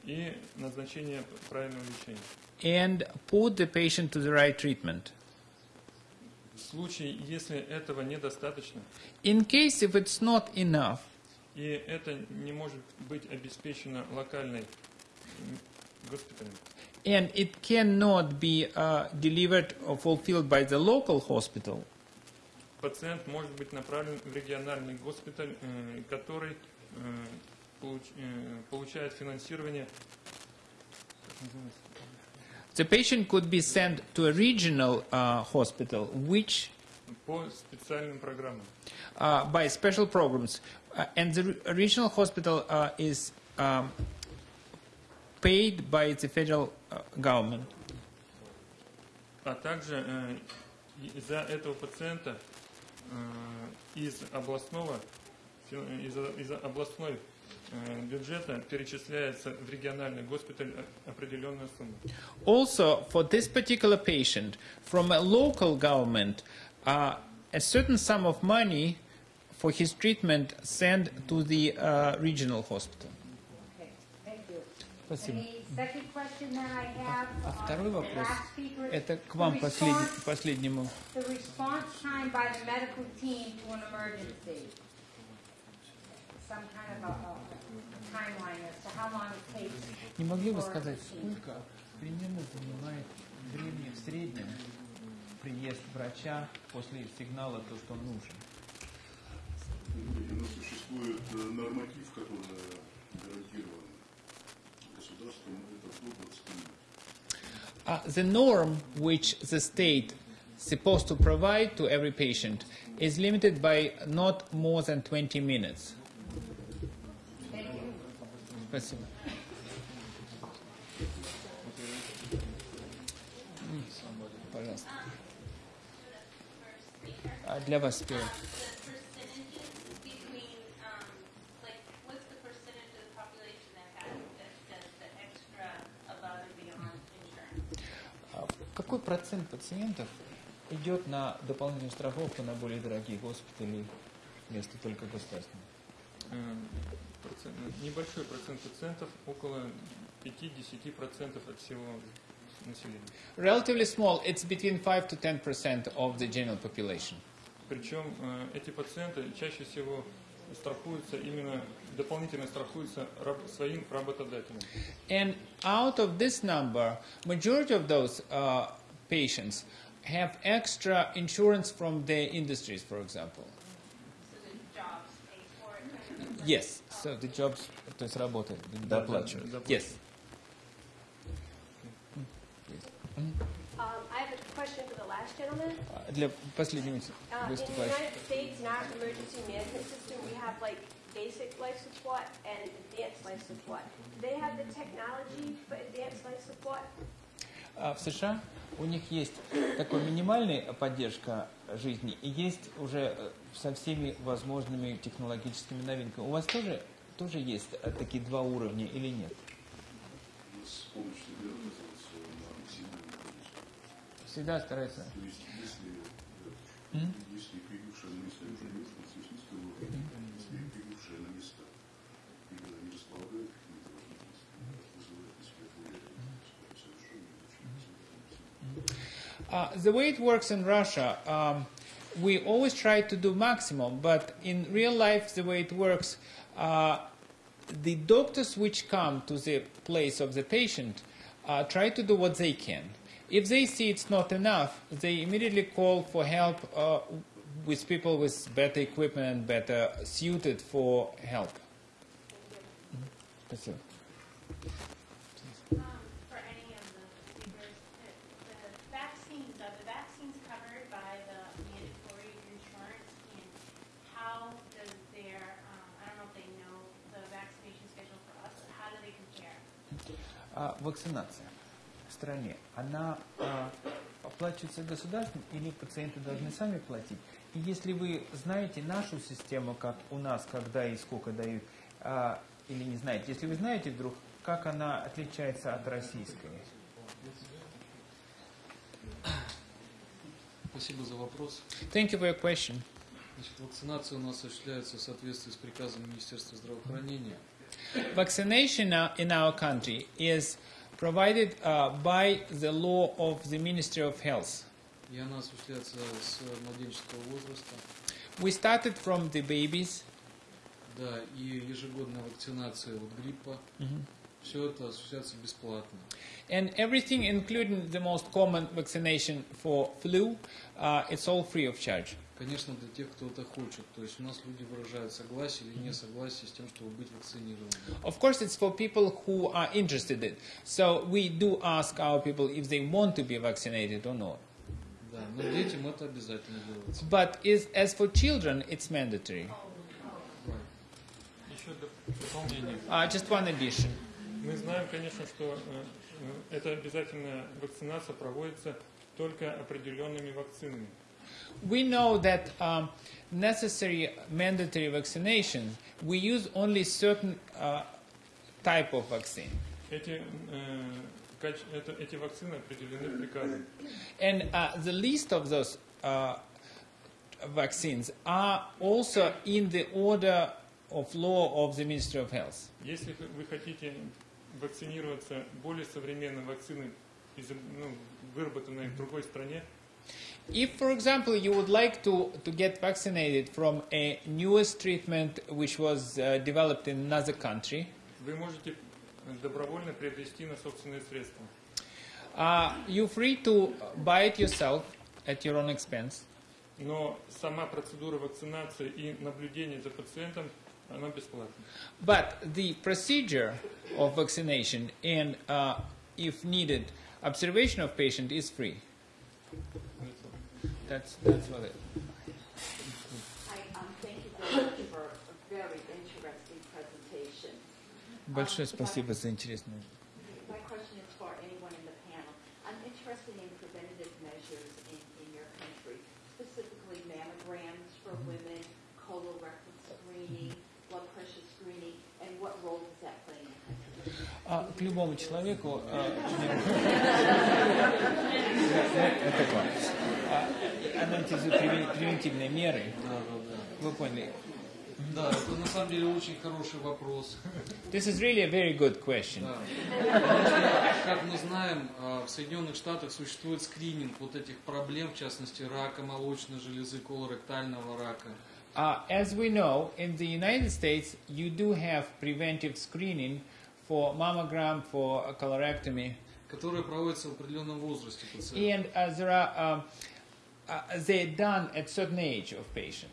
и назначения правильного лечения. and put the patient to the right treatment. В случае, если этого недостаточно, In case if it's not enough, и это не может быть обеспечено локальной госпиталем, and it cannot be uh, delivered or fulfilled by the local hospital, пациент может быть направлен в региональный госпиталь, который получает финансирование как называется? the patient could be sent to a regional uh, hospital, which по специальным программам. uh, by special programs, uh, and the re- regional hospital uh, is um, paid by the federal uh, government. А также э, и за этого пациента э, из областного фи- из, из областной э, бюджета перечисляется в региональный госпиталь определенная сумма. Also, for this particular patient, from a local government, uh, a certain sum of money for his treatment sent to the uh, regional hospital. Okay, thank you. Спасибо. And the second question that I have, А uh, второй the вопрос, это к вам послед- последнему. Some kind of a, a timeline as to how long it takes. Не могли бы for сказать, the team. сколько примерно занимает времени в среднем приезд врача после сигнала, то, что он нужен? У нас существует э, норматив, который гарантирован государством, это до 20 минут. Uh, the norm which the state supposed to provide to every patient is limited by not more than 20 minutes. Спасибо. Пожалуйста. А для вас первое. А какой процент пациентов идет на дополнительную страховку на более дорогие госпитали вместо только государственных? Эм, Э, процент- небольшой процент пациентов, около 5-10% от всего населения. Relatively small, it's between 5 to 10% of the general population. Причем э, эти пациенты чаще всего страхуются именно дополнительно страхуются раб- своим работодателем. And out of this number, majority of those uh, patients have extra insurance from the industries, for example. Yes. So the jobs, то есть работа, доплачивают. да, Yes. Um, I have a question for the last gentleman. А Для последнего Uh, in the выступающего. United States, in our emergency management system, we have like basic life support and advanced life support. Do they have the technology for advanced life support? А в США у них есть такая минимальная поддержка жизни и есть уже э, со всеми возможными технологическими новинками. У вас тоже, тоже есть э, такие два уровня или нет? Всегда. То есть, если, если прибывшая на место уже если прибывшая на место не очень Uh, the way it works in Russia, um, we always try to do maximum, but in real life, the way it works, uh, the doctors which come to the place of the patient uh, try to do what they can. If they see it's not enough, they immediately call for help uh, with people with better equipment and better suited for help. That's it. А вакцинация в стране, она а, оплачивается государством или пациенты должны сами платить? И если вы знаете нашу систему, как у нас, когда и сколько дают, а, или не знаете, если вы знаете вдруг, как она отличается от российской? Спасибо за вопрос. Thank you for your question. Значит, вакцинация у нас осуществляется в соответствии с приказом Министерства здравоохранения. Vaccination uh, in our country is provided uh, by the law of the Ministry of Health. И она осуществляется с младенческого возраста. We started from the babies, Да, и ежегодная вакцинация от гриппа. Все это осуществляется бесплатно. and everything, including the most common vaccination for flu, uh, it's all free of charge. Конечно, для тех, кто это хочет. То есть у нас люди выражают согласие или несогласие с тем, чтобы быть вакцинированными. Of course, it's for people who are interested in. So we do ask our people if they want to be vaccinated or not. Да, но детям это обязательно делается. But is, as for children, it's mandatory. Еще доп- дополнение. Uh, just one addition. Мы знаем, конечно, что э, э, эта обязательная вакцинация проводится только определенными вакцинами. We know that um, necessary mandatory vaccination, we use only certain uh, type of vaccine. Эти, э, каче- это- эти вакцины определены приказом. And uh, the list of those uh, vaccines are also in the order of law of the Ministry of Health. Если х- вы хотите вакцинироваться более современной вакциной, из- ну, выработанной в другой стране, If, for example, you would like to, to get vaccinated from a newest treatment which was uh, developed in another country, вы можете добровольно приобрести на собственные средства. uh, you're free to buy it yourself at your own expense. Но сама процедура вакцинации и наблюдение за пациентом, она бесплатна. But the procedure of vaccination and, uh, if needed, observation of patient is free. That's, that's what it. Hi, um, thank you very much for a very interesting presentation. Большое спасибо за интересную My question is for anyone in the panel. I'm interested in preventative measures in, in your country, specifically mammograms for women, colorectal screening, blood pressure screening, and what role does that play in your country? А, к любому человеку... а, Это. А, превен- превентивные меры. Вы поняли. Да, это на самом деле очень хороший вопрос. This is really a very good question. Да. Как мы знаем, а, в Соединенных Штатах существует скрининг вот этих проблем, в частности, рака молочной железы, колоректального рака. Uh, as we know, in the United States, you do have preventive screening for mammogram, for a colorectomy, которые проводятся в определенном возрасте пациента. and uh, there are um, uh, they're done at certain age of patient.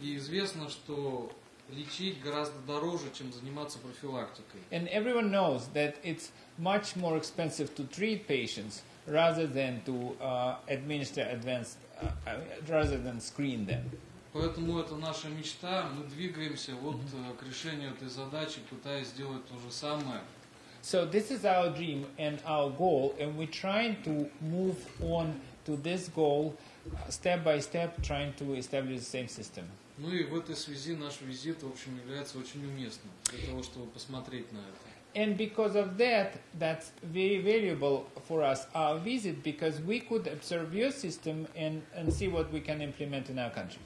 И известно, что лечить гораздо дороже, чем заниматься профилактикой. And everyone knows that it's much more expensive to treat patients rather than to uh, administer advanced, uh, uh, rather than screen them. Поэтому это наша мечта. Мы двигаемся вот э, к решению этой задачи, пытаясь сделать то же самое. So this is our dream and our goal, and we're trying to move on to this goal uh, step by step, trying to establish the same system. Ну и в этой связи наш визит, в общем, является очень уместным для того, чтобы посмотреть на это. And because of that, that's very valuable for us, our visit, because we could observe your system and, and see what we can implement in our country.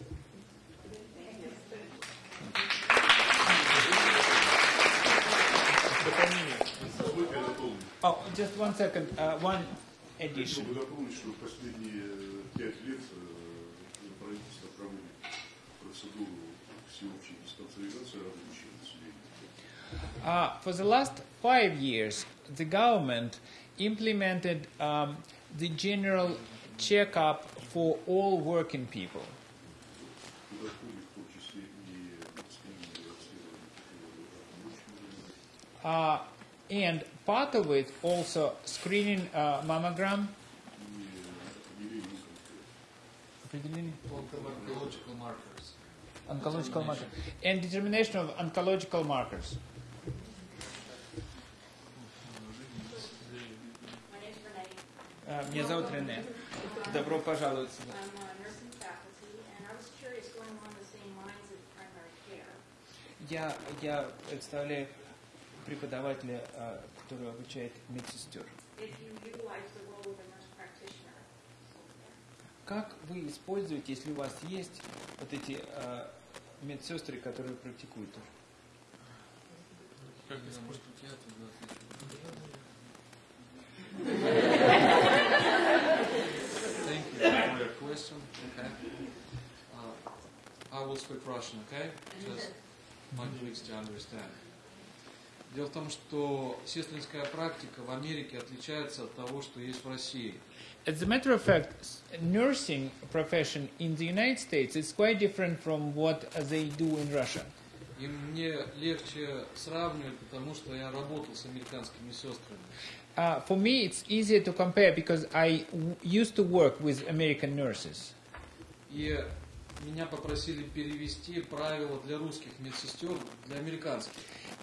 Позвольте я дополню. Oh, just one second, uh, one addition. Чтобы дополнить, что последние э, пять лет э, правительство проводит процедуру всеобщей диспансеризации рабочего населения. Uh, for the last five years, the government implemented um, the general checkup for all working people. and part of it also screening uh, mammogram. Определение? Oncological markers. Oncological marker. And determination of oncological markers. My name's Renee. Uh, Меня зовут Рене. Добро пожаловать сюда. I'm a nursing faculty, and I was curious, going along the same lines of primary care. Я, я представляю преподавателя, uh, который обучает медсестер. Как вы используете, если у вас есть вот эти uh, медсестры, которые практикуют? Как быть, я. Thank you for your question. Okay. Uh, I will speak Russian, okay? Just my colleagues to understand. Дело в том, что сестринская практика в Америке отличается от того, что есть в России. As a matter of fact, nursing profession in the United States is quite different from what they do in Russia. И мне легче сравнивать, потому что я работал с американскими сестрами. Uh, for me, it's easier to compare because I used to work with American nurses. И меня попросили перевести правила для русских медсестер для американских.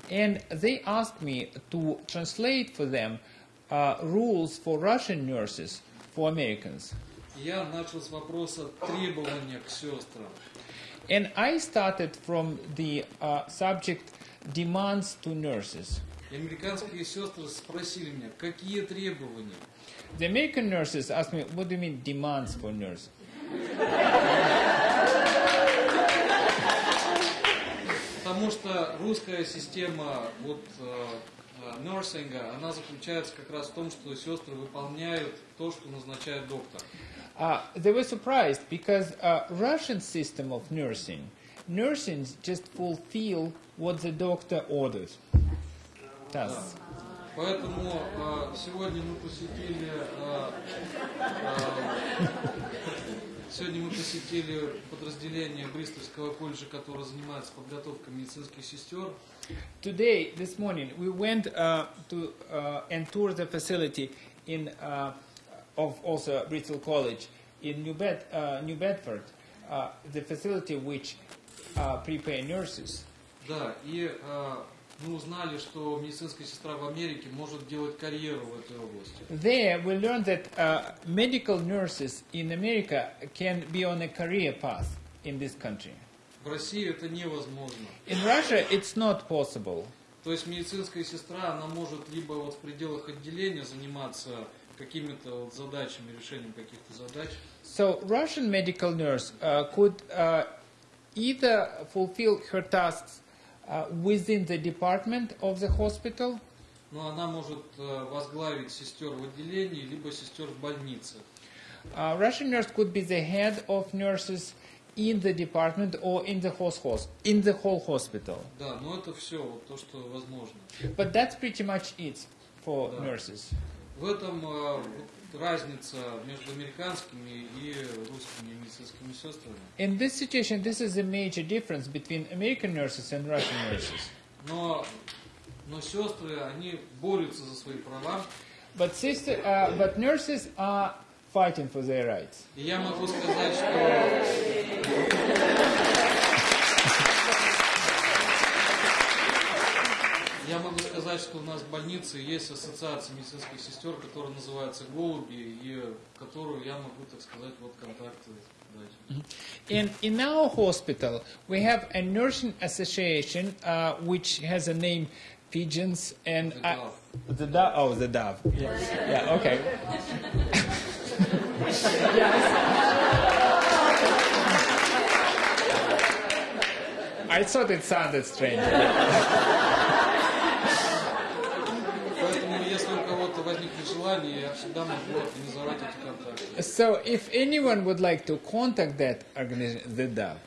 And they asked me to translate for them uh, rules for Russian nurses for Americans. И Я начал с вопроса требования к сестрам. And I started from the uh, subject demands to nurses. И американские сестры спросили меня, какие требования? The American nurses asked me, what do you mean demands for nurse? Потому что русская система вот, э, нерсинга, она заключается как раз в том, что сестры выполняют то, что назначает доктор. Uh, they were surprised because uh, Russian system of nursing, nursing just fulfill what the doctor orders. Does. Поэтому э, сегодня мы посетили э, э, сегодня мы посетили подразделение Бристольского колледжа, которое занимается подготовкой медицинских сестер. Today, this morning, we went uh, to uh, and toured the facility in uh, of also Bristol College in New, Bed, uh, New Bedford, uh, the facility which uh, prepare nurses. Да, и э, мы узнали, что медицинская сестра в Америке может делать карьеру в этой области. There, we learned that uh, medical nurses in America can be on a career path in this country. В России это невозможно. In Russia, it's not possible. То есть медицинская сестра, она может либо вот в пределах отделения заниматься какими-то вот задачами, решением каких-то задач. So Russian medical nurse uh, could uh, either fulfill her tasks within the department of the hospital, Но она может э, возглавить сестер в отделении, либо сестер в больнице. uh, Russian nurse could be the head of nurses in the department or in the whole hos- in the whole hospital. Да, но это все вот то, что возможно. But that's pretty much it for Да. nurses. В этом э, вот разница между американскими и русскими медицинскими сестрами. In this situation, this is a major difference between American nurses and Russian nurses. Но, но сестры, они борются за свои права. But sister, uh, but nurses are fighting for their rights. И я могу сказать, что я могу сказать, что у нас в больнице есть ассоциация медицинских сестер, которая называется «Голуби», и в которую я могу, так сказать, вот контакты дать. In, in our hospital, we have a nursing association uh, which has a name Pigeons and The I- Dove. the dove. Oh, the dove. Yeah, yeah okay. I thought it sounded strange. So if anyone would like to contact that organization, the DAB,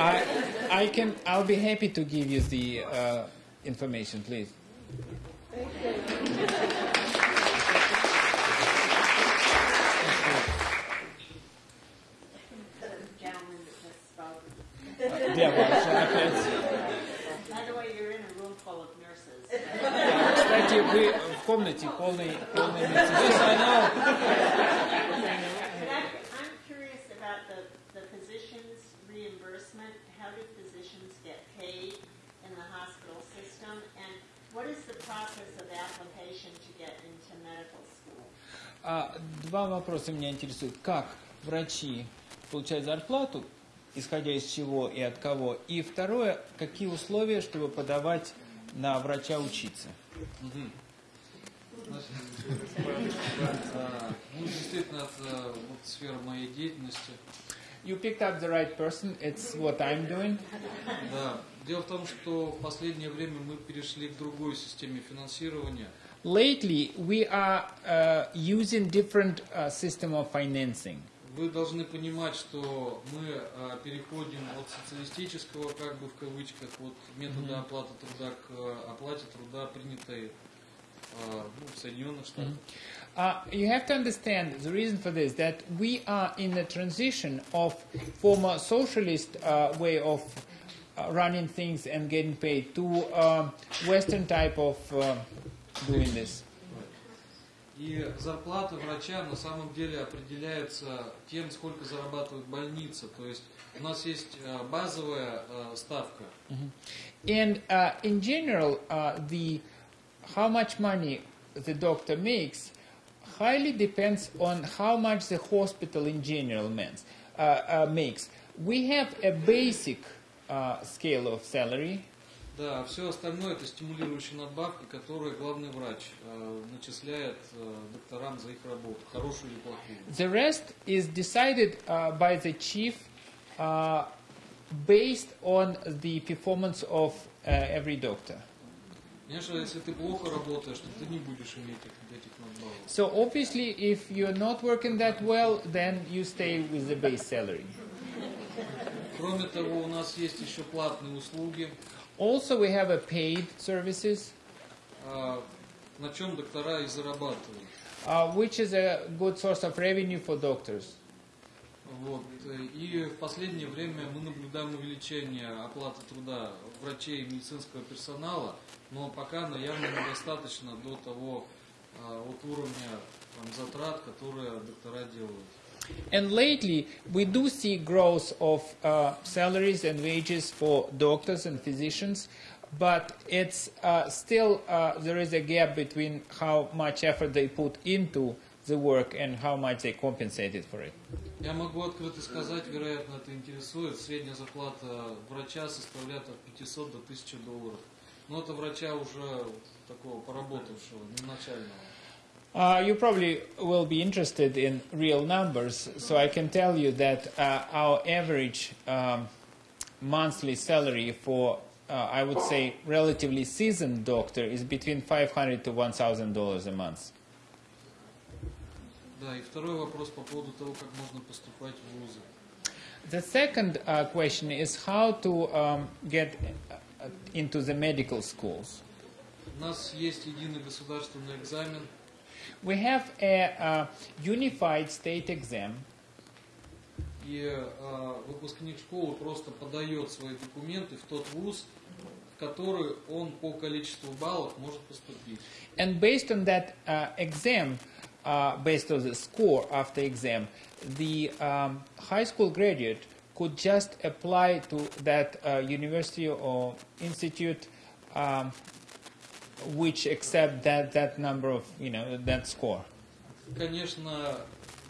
I, I can, I'll be happy to give you the uh, information, please. yeah, well, By the way, you're in a room full of nurses. Thank you. We, комнате полный, полный Мерседес. I know. А, два вопроса меня интересуют. Как врачи получают зарплату, исходя из чего и от кого? И второе, какие условия, чтобы подавать на врача учиться? Угу. Ну, действительно, это сфера моей деятельности. You picked up the right person. It's what I'm doing. Да. Дело в том, что в последнее время мы перешли к другой системе финансирования. Lately, we are uh, using different uh, system of financing. Вы должны понимать, что мы а, переходим от социалистического, как бы в кавычках, вот метода оплаты труда к а, оплате труда, принятой Соединенных Штатах. Uh, you have to understand the reason for this that we are in a transition of former socialist uh, way of uh, running things and getting paid to um Western type of uh, doing this. И зарплата врача на самом деле определяется тем, сколько зарабатывает больница. То есть у нас есть а, базовая а, ставка. And uh, in general, uh, the how much money the doctor makes highly depends on how much the hospital in general means, uh, uh, makes. We have a basic uh, scale of salary. Да, а все остальное это стимулирующие надбавки, которые главный врач а, начисляет а, докторам за их работу, хорошую или плохую. The rest is decided uh, by the chief uh, based on the performance of uh, every doctor. Конечно, если ты плохо работаешь, то ты не будешь иметь этих, этих надбавок. So obviously, if you're not working that well, then you stay with the base salary. Кроме того, у нас есть еще платные услуги, Also, we have a paid services, а, на чем доктора и зарабатывают. uh, which is a good source of revenue for doctors. Вот. И в последнее время мы наблюдаем увеличение оплаты труда врачей и медицинского персонала, но пока она явно недостаточно до того а, вот уровня там, затрат, которые доктора делают. And lately, we do see growth of uh, salaries and wages for doctors and physicians, but it's uh, still uh, there is a gap between how much effort they put into the work and how much they compensated for it. Я могу открыто сказать, вероятно, это интересует, средняя зарплата врача составляет от 500 до 1000 долларов. Но это врача уже такого поработавшего, не начального. Uh, you probably will be interested in real numbers, so I can tell you that uh, our average um, monthly salary for, uh, I would say, relatively seasoned doctor is between 500 to 1,000 dollars a month. Да, и второй вопрос по поводу того, как можно поступать в вузы. The second uh, question is how to um, get uh, into the medical schools. У нас есть единый государственный экзамен, We have a uh, unified state exam, и э, выпускник школы просто подает свои документы в тот вуз, в который он по количеству баллов может поступить. and based on that uh, exam, uh, based on the score after exam, the um, high school graduate could just apply to that uh, university or institute um, which accept that, that number of, you know, that score. Конечно,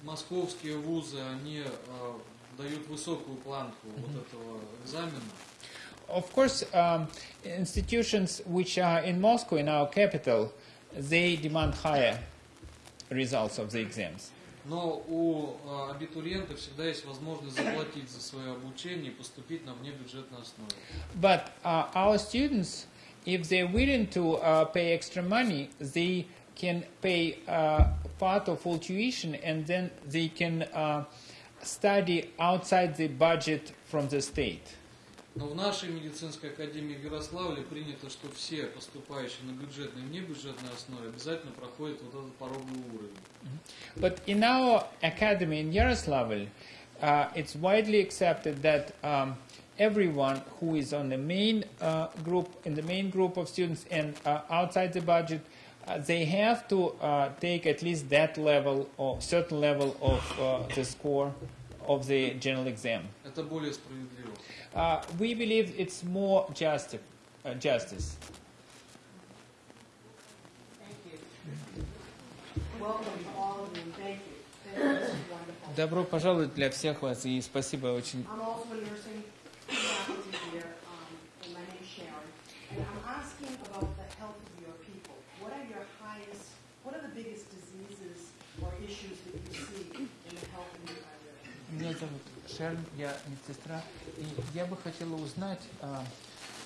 московские вузы, они э, дают высокую планку вот этого экзамена. Of course, um, institutions which are in Moscow, in our capital, they demand higher results of the exams. Но у э, абитуриента всегда есть возможность заплатить за свое обучение и поступить на внебюджетной основе. But uh, our students, if they're willing to uh, pay extra money, they can pay uh, part of full tuition and then they can uh, study outside the budget from the state. Но в нашей медицинской академии в Ярославле принято, что все поступающие на бюджетной и внебюджетной основе обязательно проходят вот этот пороговый уровень. But in our academy in Yaroslavl, uh, it's widely accepted that um, everyone who is on the main uh, group, in the main group of students and uh, outside the budget, uh, they have to uh, take at least that level or certain level of uh, the score of the general exam. Это более справедливо uh, we believe it's more justi uh, justice. Thank you. Welcome to all of you. Thank you. Thank you. Добро пожаловать для всех вас и спасибо очень. Меня зовут Шерн, я медсестра я бы хотела узнать а,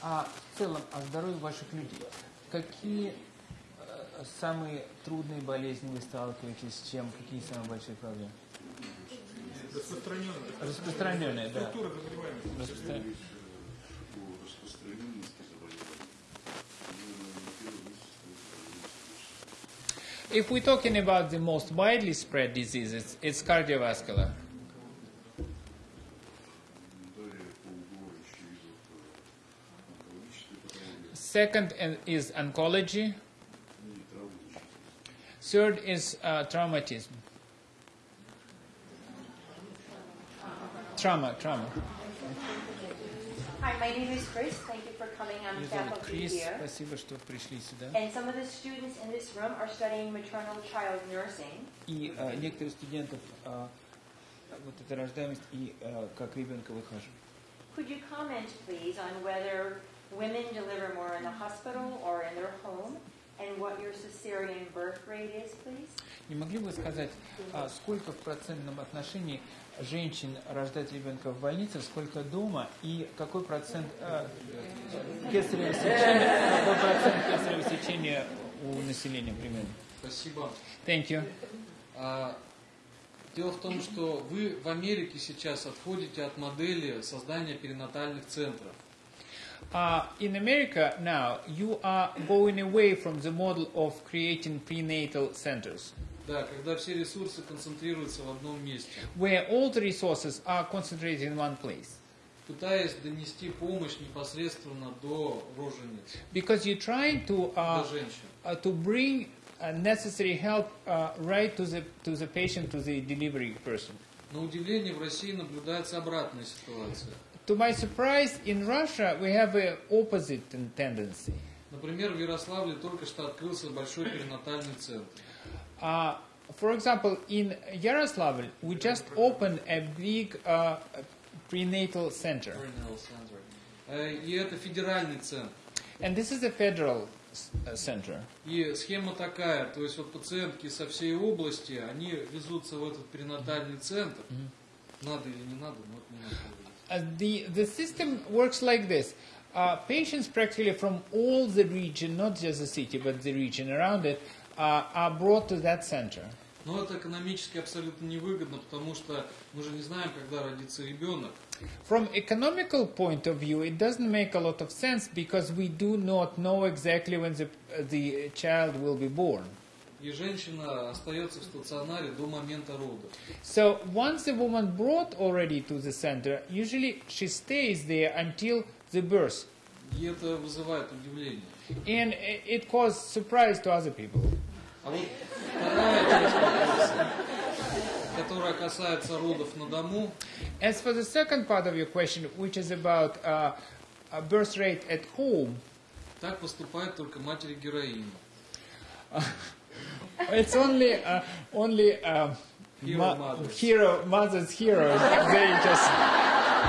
о в целом о здоровье ваших людей. Какие э, самые трудные болезни вы сталкиваетесь, с чем, какие самые большие проблемы? Распространенные. Распространенные, да. Структура заболеваемости. Распространенные. If we're talking about the most widely spread diseases, it's cardiovascular. Second and- is oncology. и травматические. Third is uh, traumatism. Trauma, trauma. Hi, my name is Chris. Thank you for coming. I'm Меня зовут faculty Крис, here. спасибо, что пришли сюда. And some of the students in this room are studying maternal child nursing. И э, некоторые студентов э, вот эта рождаемость и э, как ребенка выхаживают. Could you comment, please, on whether women deliver more in the hospital or in their home, and what your cesarean birth rate is, please? Не могли бы сказать, а, сколько в процентном отношении женщин рождать ребенка в больнице, сколько дома и какой процент э, кесарево сечения, какой процент кесарево сечения у населения примерно? Спасибо. Thank you. А, Дело в том, что вы в Америке сейчас отходите от модели создания перинатальных центров. Uh, in America now, you are going away from the model of creating prenatal centers, Да, когда все ресурсы концентрируются в одном месте, where all the resources are concentrated in one place. пытаясь донести помощь непосредственно до рожениц, Because you're trying to uh, до женщин. uh, to bring uh, necessary help uh, right to the to the patient, to the delivery person. На удивление в России наблюдается обратная ситуация. To my surprise, in Russia we have a opposite tendency. Например, в Ярославле только что открылся большой перинатальный центр. Uh, for example, in Yaroslavl, we just opened a big uh, prenatal center, Perinatal center. Э, И это федеральный центр. and this is a federal uh, center. И схема такая, то есть вот пациентки со всей области, они везутся в этот перинатальный центр. Надо или не надо, но это не надо. Uh, the, the system works like this. Uh, patients practically from all the region, not just the city, but the region around it, uh, are brought to that center. Но это экономически абсолютно невыгодно, потому что мы же не знаем, когда родится ребенок. From economical point of view, it doesn't make a lot of sense because we do not know exactly when the, the child will be born. И женщина остается в стационаре до момента рода. So once the woman brought already to the center, usually she stays there until the birth. И это вызывает удивление. And it caused surprise to other people. А вот вторая часть вопроса, которая касается родов на дому, As for the second part of your question, which is about uh, a birth rate at home, так поступают только матери-героини. it's only uh, only uh, Hero mothers. hero mothers heroes. They just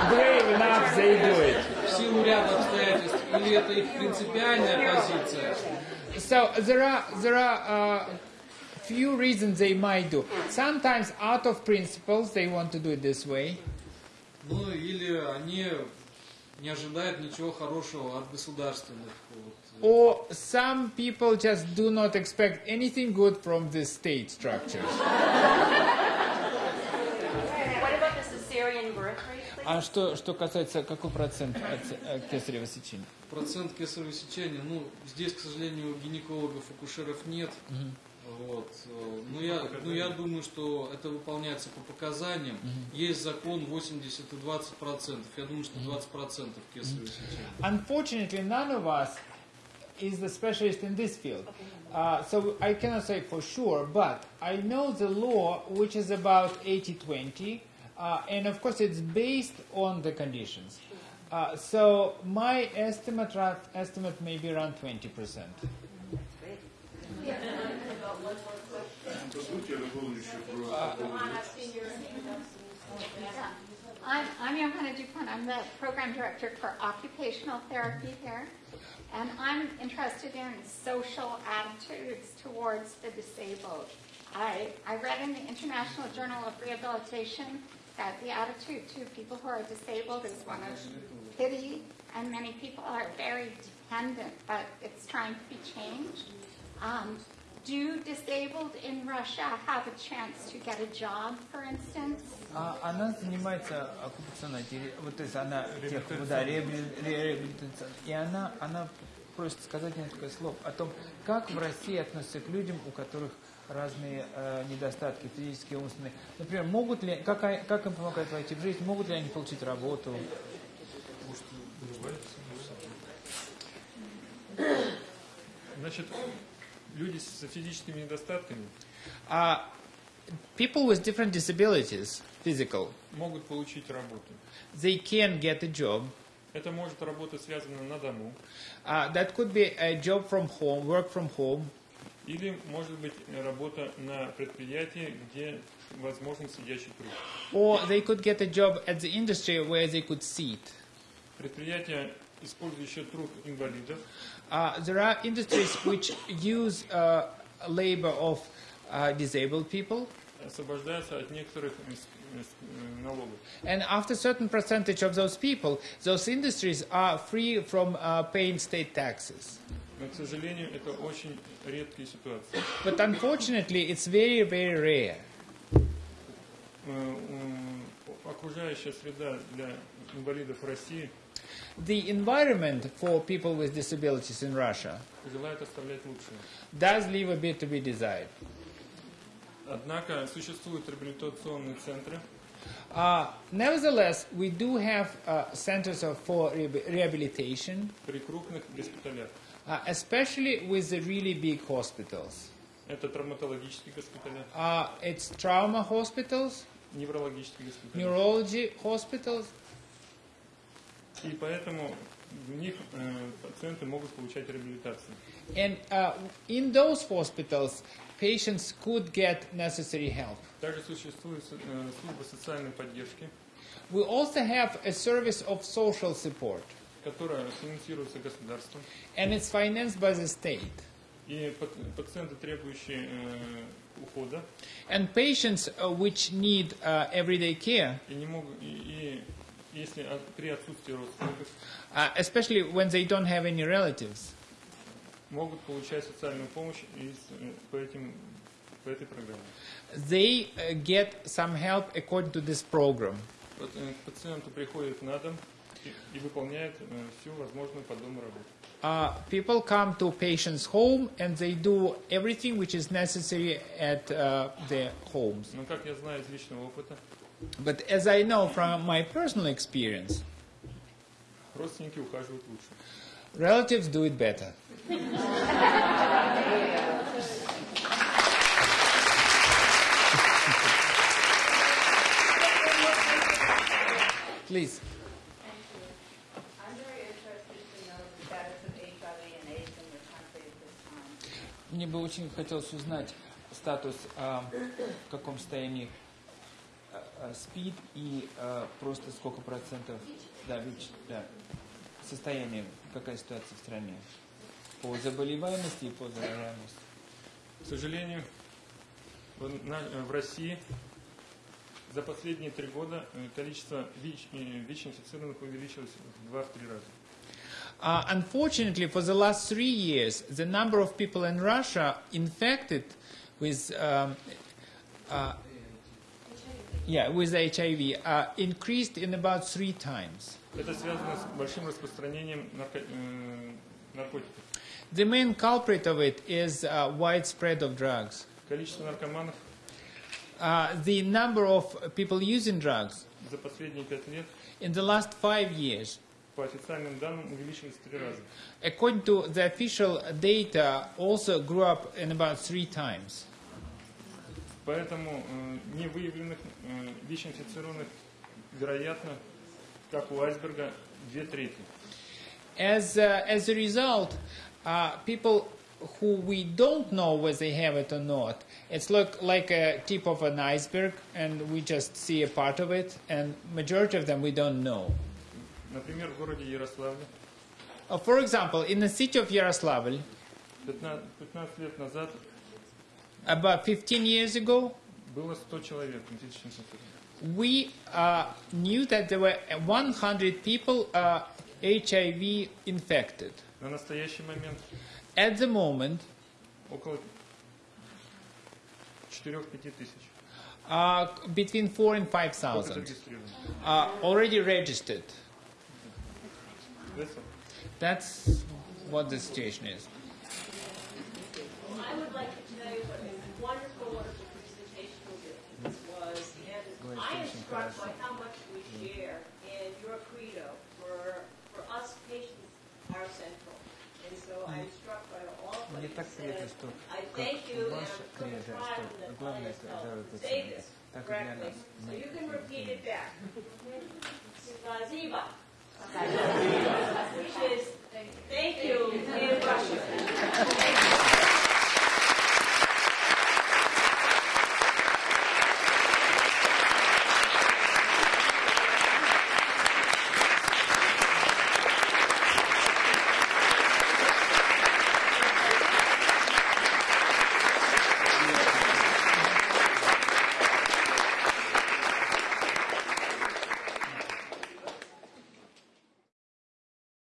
brave enough. They do it. В силу ряда обстоятельств, или это их принципиальная позиция, So there are there are uh, few reasons they might do. Sometimes out of principles they want to do it this way. ну или они не ожидают ничего хорошего от государственных. вот, Or some people just do not expect anything good from the state structures. What about the cesarean birth rate, please? А что, что касается, какой процент от кесарево сечения? Процент кесарево сечения, ну, здесь, к сожалению, гинекологов, акушеров нет. Вот. э, Но я, ну, я думаю, что это выполняется по показаниям. Есть закон 80 и 20 процентов. Я думаю, что 20 процентов кесарево сечения. Unfortunately, none of us is the specialist in this field. Uh, so I cannot say for sure, but I know the law, which is about 80-20, uh, and of course it's based on the conditions. Uh, so my estimate estimate may be around 20 percent. I'm, I'm Johanna DuPont. I'm the program director for occupational therapy here. And I'm interested in social attitudes towards the disabled. I, I read in the International Journal of Rehabilitation that the attitude to people who are disabled is one of pity, and many people are very dependent, but it's trying to be changed. Um, do disabled in Russia have a chance to get a job, for instance? А она занимается оккупационной терри- вот то есть она тех, да, реабили- реабилитацией. И она, она просит сказать несколько слов о том, как в России относятся к людям, у которых разные э, недостатки физические, умственные. Например, могут ли, как, как им помогать войти в жизнь, могут ли они получить работу? Значит, люди с физическими недостатками Uh, people with different disabilities, physical, могут получить работу. they can get a job. Это может работа связана на дому, Uh, that could be a job from home, work from home, или может быть работа на предприятии, где возможен сидящий труд. or they could get a job at the industry where they could sit. Предприятия, использующие труд инвалидов, Uh, there are industries which use uh, labor of uh, disabled people, освобождаются от некоторых э, с- э, с- э, налогов. and after certain percentage of those people, those industries are free from uh, paying state taxes. Но, к сожалению, это очень редкие ситуации. But unfortunately, it's very, very rare. Э, м, Окружающая среда для инвалидов в России The environment for people with disabilities in Russia желает оставлять лучшее. does leave a bit to be desired. Однако существуют реабилитационные центры, Uh, nevertheless, we do have uh, centers of, for rehabi- rehabilitation, при крупных госпиталях. uh, especially with the really big hospitals. Это травматологические госпиталя, Uh, it's trauma hospitals, неврологические госпиталя. neurology hospitals, И поэтому в них э, пациенты могут получать реабилитацию. and uh, in those hospitals, patients could get necessary help. Также существует э, служба социальной поддержки. We also have a service of social support. которая финансируется государством. And it's financed by the state. И пациенты, требующие э, ухода, And patients uh, which need uh, everyday care, и не могут, и, и если от- при отсутствии родственников, uh, especially when they don't have any relatives, могут получать социальную помощь из, э, по, этим, по этой программе. they uh, get some help according to this program. Вот, э, к пациенту приходит на дом и, и выполняет э, всю возможную по дому работу. Uh, people come to patients' home and they do everything which is necessary at uh, their homes. Но как я знаю из личного опыта, But as I know from my personal experience, родственники ухаживают лучше. relatives do it better. Please. I'm very interested to know the status of HIV and AIDS in your country at this time. Мне бы очень хотелось узнать статус, а, в каком состоянии а, а, СПИД и а, просто сколько процентов, да, ВИЧ, да, состояние, какая ситуация в стране по заболеваемости и по заражаемости. К сожалению, в, на- э, в России за последние три года э, количество ВИЧ, э, ВИЧ-инфицированных увеличилось в 2-3 раза. Uh, unfortunately, for the last three years, the number of people in Russia infected with um, uh, yeah with HIV uh, increased in about three times. Это связано с большим распространением нарко- э, наркотиков. The main culprit of it is uh, widespread of drugs. Количество наркоманов Uh, the number of people using drugs за последние пять лет in the last five years, по официальным данным увеличилось в три раза. according to the official data, also grew up in about three times. Поэтому э, невыявленных э, ВИЧ-инфицированных, вероятно, как у айсберга, две трети. As, uh, as a result, uh, people who we don't know whether they have it or not, it's look like a tip of an iceberg, and we just see a part of it, and majority of them we don't know. Например, в городе Ярославле Uh, for example, in the city of Yaroslavl, 15, 15 лет назад about 15 years ago, we uh, knew that there were 100 people uh, HIV infected. At the moment, uh, between 4 and 5,000 uh, already registered. That's what the situation is. struck by how much we share in your credo. For, for us, patients are central. And so I'm struck by all what you said. I thank you, and I'm so proud that I helped to say this correctly. So you can repeat it back. Spaziba. Which is thank you in Russian.